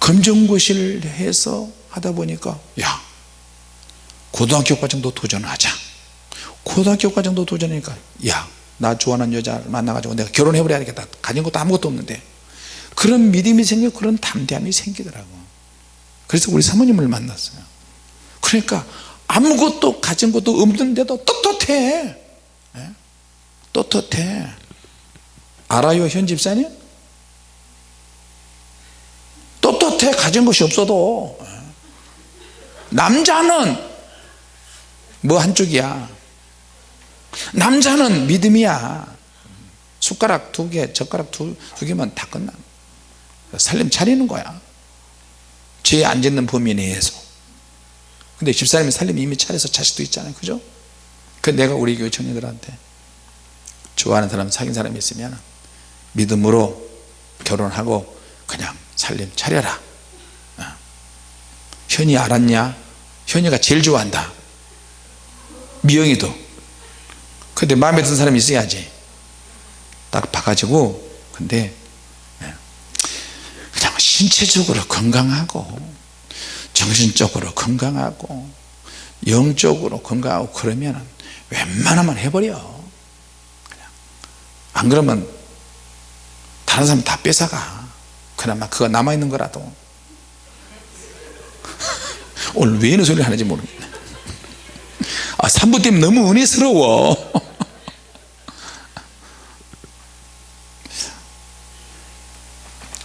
검정고시를 해서 하다 보니까 야 고등학교 과정도 도전하자. 고등학교 과정도 도전하니까 야나 좋아하는 여자 만나가지고 내가 결혼해 버려야 겠다. 가진 것도 아무것도 없는데. 그런 믿음이 생기고 그런 담대함이 생기더라고. 그래서 우리 사모님을 만났어요. 그러니까 아무것도 가진 것도 없는데도 떳떳해. 예? 떳떳해. 알아요 현 집사님? 떳떳해 가진 것이 없어도. 예. 남자는 뭐 한쪽이야? 남자는 믿음이야. 숟가락 두개 젓가락 두, 두 개만 다 끝나. 살림 차리는 거야. 죄에 안 짓는 범위 내에서. 근데 집사님이 살림 이미 차려서 자식도 있잖아요. 그죠? 그 내가 우리 교회 청년들한테 좋아하는 사람 사귄 사람이 있으면 믿음으로 결혼하고 그냥 살림 차려라 어. 현이 알았냐 현이가 제일 좋아한다 미영이도 근데 마음에 드는 사람이 있어야지 딱 봐가지고 근데 예. 그냥 신체적으로 건강하고 정신적으로 건강하고 영적으로 건강하고 그러면 웬만하면 해버려. 안 그러면 다른 사람 다 뺏어가. 그나마 그거 남아있는 거라도. 오늘 왜 이런 소리를 하는지 모르겠네. 아 산부 때문에 너무 은혜스러워.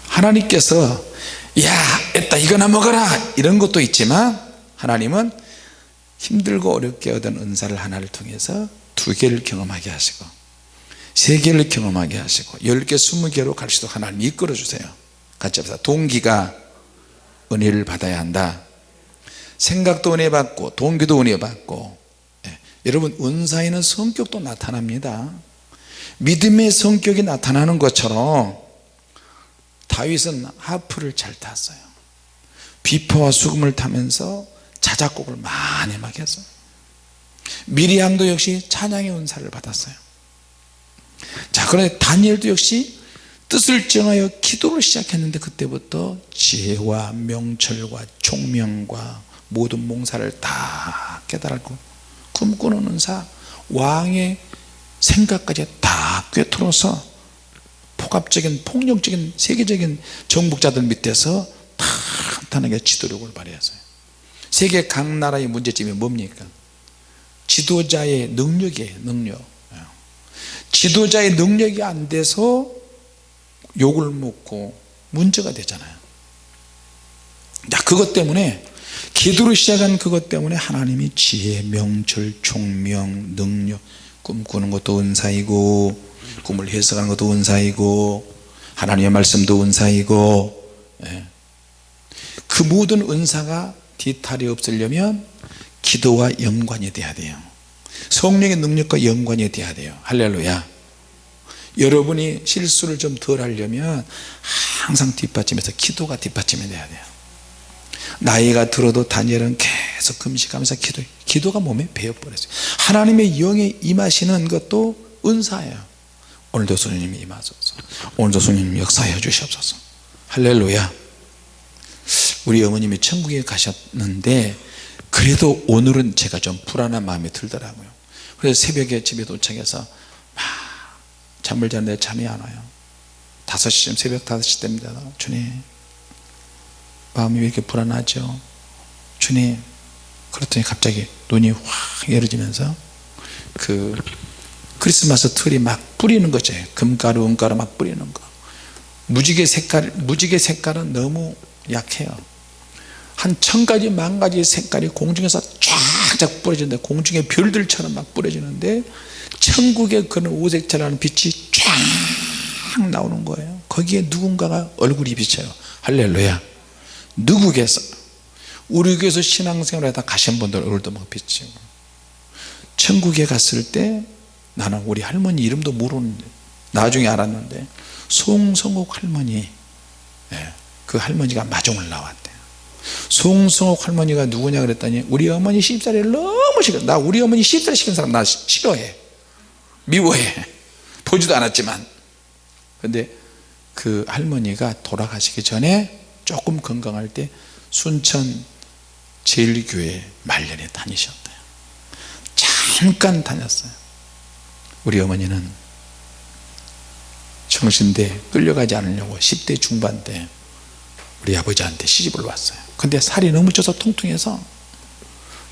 하나님께서 야 했다 이거나 먹어라. 이런 것도 있지만 하나님은 힘들고 어렵게 얻은 은사를 하나를 통해서 두 개를 경험하게 하시고 세 개를 경험하게 하시고 열 개, 스무 개로 갈 수도 하나님 이끌어 주세요. 같이 합시다. 동기가 은혜를 받아야 한다. 생각도 은혜 받고 동기도 은혜 받고. 예. 여러분 은사에는 성격도 나타납니다. 믿음의 성격이 나타나는 것처럼 다윗은 하프를 잘 탔어요. 비포와 수금을 타면서 자작곡을 많이 막 했어요. 미리암도 역시 찬양의 은사를 받았어요 자 그런데 다니엘도 역시 뜻을 정하여 기도를 시작했는데 그때부터 지혜와 명철과 총명과 모든 몽사를 다 깨달았고 꿈꾸는 은사 왕의 생각까지 다 꿰뚫어서 폭압적인 폭력적인 세계적인 정복자들 밑에서 탄탄하게 지도력을 발휘했어요. 세계 각 나라의 문제점이 뭡니까? 지도자의 능력이에요 능력 지도자의 능력이 안 돼서 욕을 먹고 문제가 되잖아요 자 그것 때문에 기도를 시작한 그것 때문에 하나님이 지혜, 명철, 총명, 능력 꿈꾸는 것도 은사이고 꿈을 해석하는 것도 은사이고 하나님의 말씀도 은사이고 예. 그 모든 은사가 뒤탈이 없으려면 기도와 연관이 돼야 돼요 성령의 능력과 연관이 돼야 돼요. 할렐루야. 여러분이 실수를 좀 덜 하려면 항상 뒷받침해서 기도가 뒷받침이 돼야 돼요. 나이가 들어도 다니엘은 계속 금식하면서 기도 기도가 몸에 배어버렸어요. 하나님의 영에 임하시는 것도 은사예요. 오늘도 주님 임하소서. 오늘도 주님 역사해 주시옵소서. 할렐루야. 우리 어머님이 천국에 가셨는데 그래도 오늘은 제가 좀 불안한 마음이 들더라고요. 그래서 새벽에 집에 도착해서 막 잠을 자는데 잠이 안 와요. 5시쯤 새벽 5시 됩니다. 주님 마음이 왜 이렇게 불안하죠? 주님. 그랬더니 갑자기 눈이 확 열어지면서 그 크리스마스 틀이 막 뿌리는 거죠 금가루 은가루 막 뿌리는 거. 무지개 색깔 무지개 색깔은 너무 약해요 한 천가지 만가지 색깔이 공중에서 쫙쫙 뿌려지는데 공중에 별들처럼 막 뿌려지는데 천국의 그런 오색처럼 빛이 쫙 나오는 거예요. 거기에 누군가가 얼굴이 비쳐요. 할렐루야. 누구겠어 우리 교회에서 신앙생활 하다 가신 분들 얼굴도 막 비치고. 천국에 갔을 때 나는 우리 할머니 이름도 모르는데 나중에 알았는데 송성옥 할머니 예, 그 할머니가 마중을 나왔대요 송성옥 할머니가 누구냐 그랬더니 우리 어머니 시집살이를 너무 싫어. 나 우리 어머니 시집살이 시킨 사람 나 싫어해. 미워해. 보지도 않았지만. 근데 그 할머니가 돌아가시기 전에 조금 건강할 때 순천 제일교회 말년에 다니셨대요. 잠깐 다녔어요. 우리 어머니는 정신대 끌려가지 않으려고 10대 중반 때 우리 아버지한테 시집을 왔어요. 근데 살이 너무 쪄서 통통해서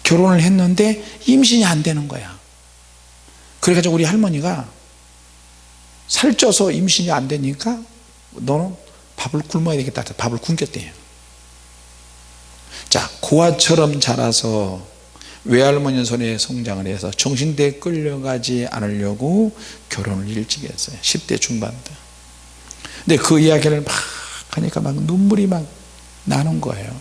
결혼을 했는데 임신이 안 되는 거야. 그래가지고 우리 할머니가 살쪄서 임신이 안 되니까 너는 밥을 굶어야 되겠다. 밥을 굶겼대요. 자 고아처럼 자라서 외할머니 손에 성장을 해서 정신대에 끌려가지 않으려고 결혼을 일찍 했어요. 10대 중반 때 근데 그 이야기를 막 하니까 막 눈물이 막 나는 거예요.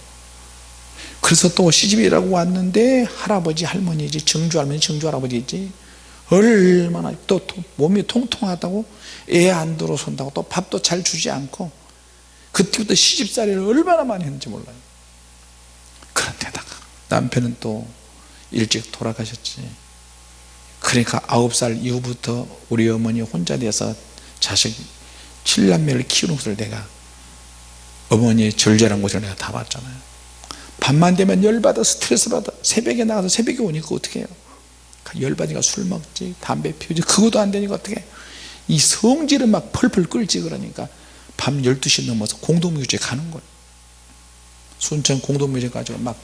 그래서 또 시집이라고 왔는데 할아버지 할머니지 정주 할머니 정주 할아버지지 얼마나 또 몸이 통통하다고 애 안 들어선다고 또 밥도 잘 주지 않고 그때부터 시집살이를 얼마나 많이 했는지 몰라요. 그런데다가 남편은 또 일찍 돌아가셨지. 그러니까 아홉 살 이후부터 우리 어머니 혼자 돼서 자식 칠남매를 키우는 것을 내가 어머니의 절제란 곳을 내가 다 봤잖아요. 밤만 되면 열받아 스트레스 받아. 새벽에 나가서 새벽에 오니까 어떻게 해요? 열받으니까 술 먹지 담배 피우지. 그것도 안 되니까 어떻게 이 성질은 막 펄펄 끓지 그러니까 밤 12시 넘어서 공동묘지에 가는 거예요. 순천 공동묘지에 가지고 막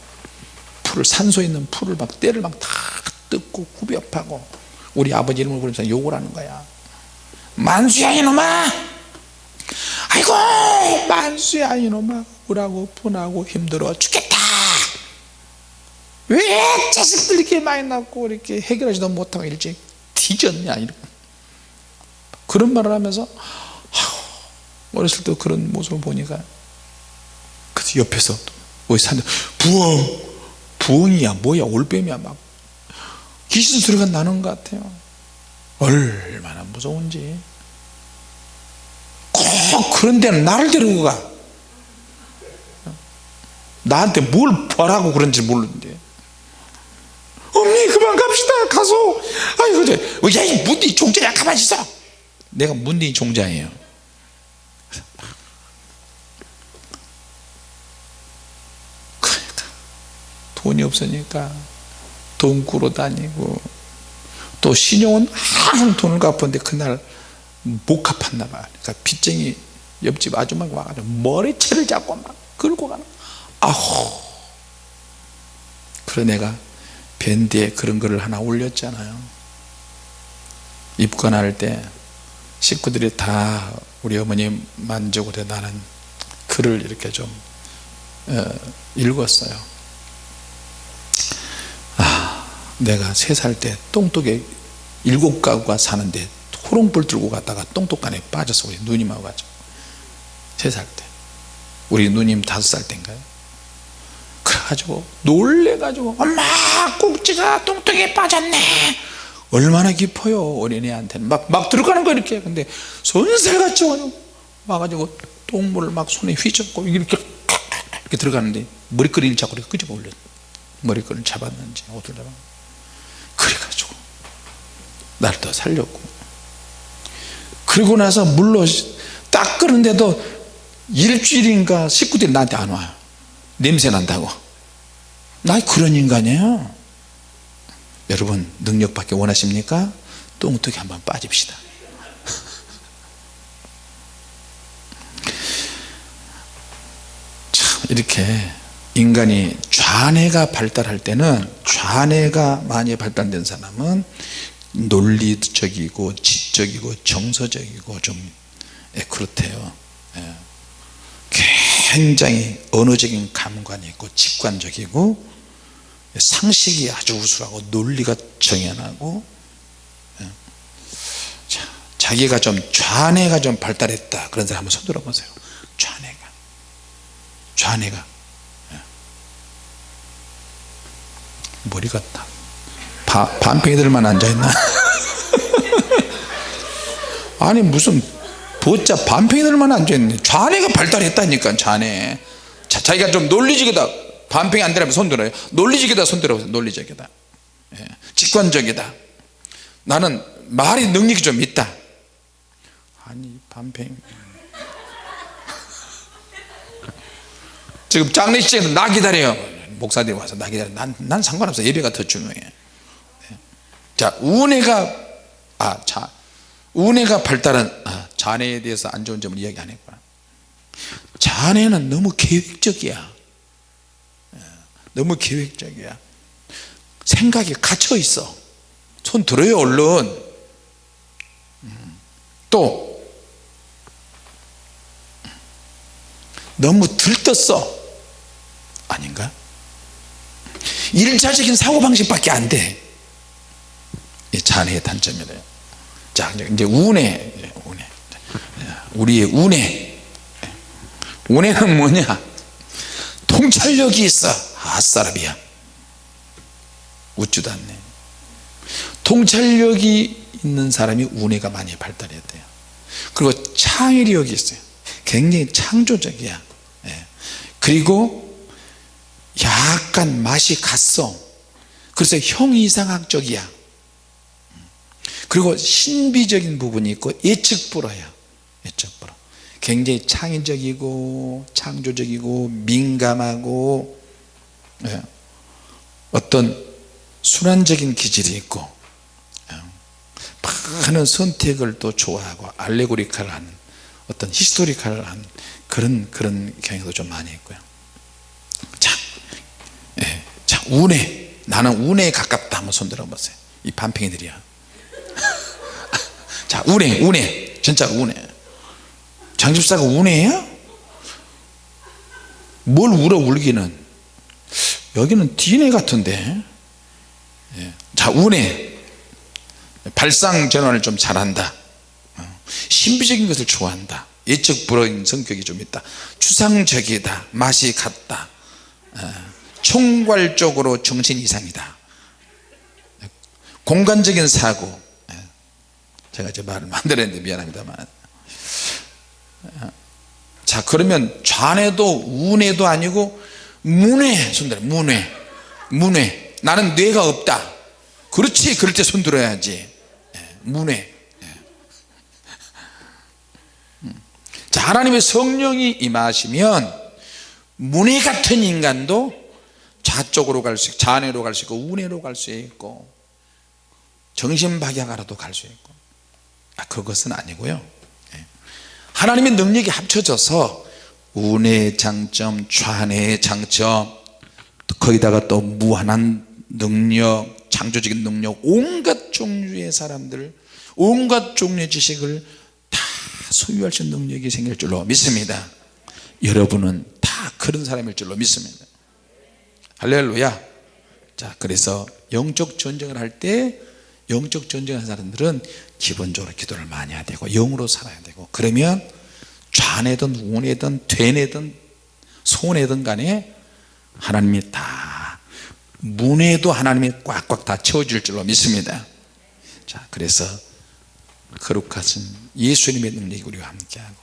풀을 산소에 있는 풀을 막 때를 막 다 뜯고 후벼파고 우리 아버지 이름을 부르면서 욕을 하는 거야. 만수야 이놈아 아이고 만수야 이놈아 우라고 분하고 힘들어 죽겠다. 왜 자식들 이렇게 많이 낳고 이렇게 해결하지도 못하고 일찍 뒤졌냐 이런 그런 말을 하면서 어렸을 때 그런 모습을 보니까 그 옆에서 우리 산 부엉 부엉이야 뭐야 올빼미야 막 귀신 소리가 나는 것 같아요. 얼마나 무서운지 꼭 그런 데는 나를 데리고 가. 나한테 뭘 바라고 그런지 모르는데. 어머니 그만 갑시다. 가서. 아이고 저 야이 문디 종자야. 가만히 있어. 내가 문디 종자예요. 그러니까 돈이 없으니까 돈 꾸러 다니고 또 신용은 항상 돈을 갚았는데 그날 못 갚았나 봐 그러니까 빚쟁이 옆집 아줌마가 와가지고 머리채를 잡고 막 끌고 가는 아우 그래 내가 밴드에 그런 거를 하나 올렸잖아요. 입건할 때 식구들이 다 우리 어머니 만족을 해. 나는 글을 이렇게 좀 어, 읽었어요. 아 내가 세 살 때 똥독에 일곱 가구가 사는데 호롱불 들고 갔다가 똥독간에 빠졌어 우리 누님하고 가지고 세살 때. 우리 누님 다섯 살 때인가요? 그래가지고 놀래가지고 엄마 꼭지가 똥똥에 빠졌네. 얼마나 깊어요 어린애한테는. 막, 막 들어가는 거 이렇게. 근데 손살같이 와가지고 똥물을 막 손에 휘젓고 이렇게 이렇게 들어가는데 머리끈을 잡고 이렇게 끄집어 올려 머리끈을 잡았는지 어떻게 잡았 그래가지고 날 더 살렸고 그리고 나서 물로 딱 끄는데도 일주일인가 식구들이 나한테 안 와요. 냄새 난다고. 나 그런 인간이에요 여러분 능력밖에 원하십니까? 똥뚝에 한번 빠집시다. 참 이렇게 인간이 좌뇌가 발달할 때는 좌뇌가 많이 발달된 사람은 논리적이고 지 적이고 정서적이고 좀 예, 그렇대요. 예. 굉장히 언어적인 감관이 있고 직관적이고 상식이 아주 우수하고 논리가 정연하고 예. 자, 자기가 좀 좌뇌가 좀 발달했다. 그런 사람 한번 손 들어 보세요. 좌뇌가. 좌뇌가. 예. 머리가 다 바, 반팽이들만 앉아있나 아니 무슨 보자 반팽이들만 앉아있네. 좌뇌가 발달했다니까 좌뇌. 자, 자기가 좀 논리적이다. 반팽이 안 되라면 손 들어요. 논리적이다 손 들어보세요. 논리적이다. 예. 직관적이다. 나는 말이 능력이 좀 있다. 아니 반팽 지금 장례식장에서 나 기다려요. 목사들이 와서 나 기다려. 난, 난 상관없어 예배가 더 중요해. 예. 자 운해가 아자 운해가 발달한 아, 자네에 대해서 안 좋은 점을 이야기 안 했구나. 자네는 너무 계획적이야. 예, 너무 계획적이야. 생각이 갇혀 있어. 손 들어요 얼른. 음, 또 너무 들떴어. 아닌가? 일차적인 사고방식밖에 안돼. 자네의 단점이래요 자 이제 운해 운해 우리의 운해 운해는 뭐냐? 통찰력이 있어. 아싸라비야 웃지도 않네 통찰력이 있는 사람이 운해가 많이 발달해야 돼요. 그리고 창의력이 있어요. 굉장히 창조적이야. 예. 그리고 약간 맛이 갔어. 그래서 형이상학적이야 그리고 신비적인 부분이 있고 예측불허야 예측불허 굉장히 창의적이고 창조적이고 민감하고 예. 어떤 순환적인 기질이 있고 예. 많은 선택을 또 좋아하고 알레고리칼한 어떤 히스토리칼한 그런 그런 경향도 좀 많이 있고요 자, 예. 자 운에 나는 운에 가깝다 한번 손들어 보세요 이 반팽이들이야 자 운해 운해 진짜 운해 장집사가 운해야? 뭘 울어 울기는? 여기는 DNA 같은데. 예. 자 운해 발상 전환을 좀 잘한다. 어. 신비적인 것을 좋아한다. 예측 불허인 성격이 좀 있다. 추상적이다. 맛이 같다. 어. 총괄적으로 정신 이상이다. 공간적인 사고. 예. 제가 제 말을 만들었는데 미안합니다만 어. 자 그러면 좌뇌도 우뇌도 아니고 문외 손들어 문외 문외 나는 뇌가 없다 그렇지 그럴 때 손들어야지 예, 문외 예. 음. 자 하나님의 성령이 임하시면 문외 같은 인간도 좌쪽으로 갈 수 있고 좌뇌로 갈 수 있고 우뇌로 갈 수 있고 정신박약하라도 갈 수 있고 아, 그것은 아니고요. 예. 하나님의 능력이 합쳐져서 운의 장점 좌뇌의 장점 거기다가 또 무한한 능력 창조적인 능력 온갖 종류의 사람들 온갖 종류의 지식을 다 소유할 수 있는 능력이 생길 줄로 믿습니다. 여러분은 다 그런 사람일 줄로 믿습니다. 할렐루야. 자 그래서 영적 전쟁을 할때 영적 전쟁하는 사람들은 기본적으로 기도를 많이 해야 되고 영으로 살아야 되고 그러면 좌뇌든 우뇌든 되뇌든 손해든 간에 하나님이 다 문에도 하나님이 꽉꽉 다 채워줄 줄로 믿습니다. 자 그래서 거룩하신 예수님의 능력이 우리와 함께하고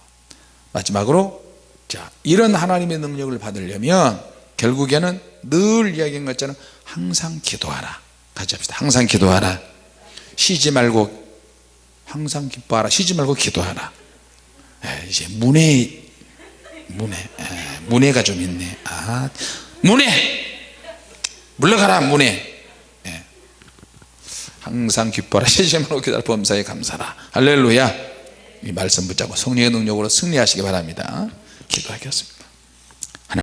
마지막으로 자 이런 하나님의 능력을 받으려면 결국에는 늘 이야기한 것처럼 항상 기도하라. 같이 합시다. 항상 기도하라 쉬지 말고 항상 기뻐하라. 쉬지 말고 기도하라. 에, 이제 문에 문에 에, 문에가 좀 있네. 아 문에 물러가라 문에 예. 항상 기뻐라. 시시만하고 기다려 범사에 감사라. 할렐루야. 이 말씀 붙잡고 성령의 능력으로 승리하시기 바랍니다. 기도하겠습니다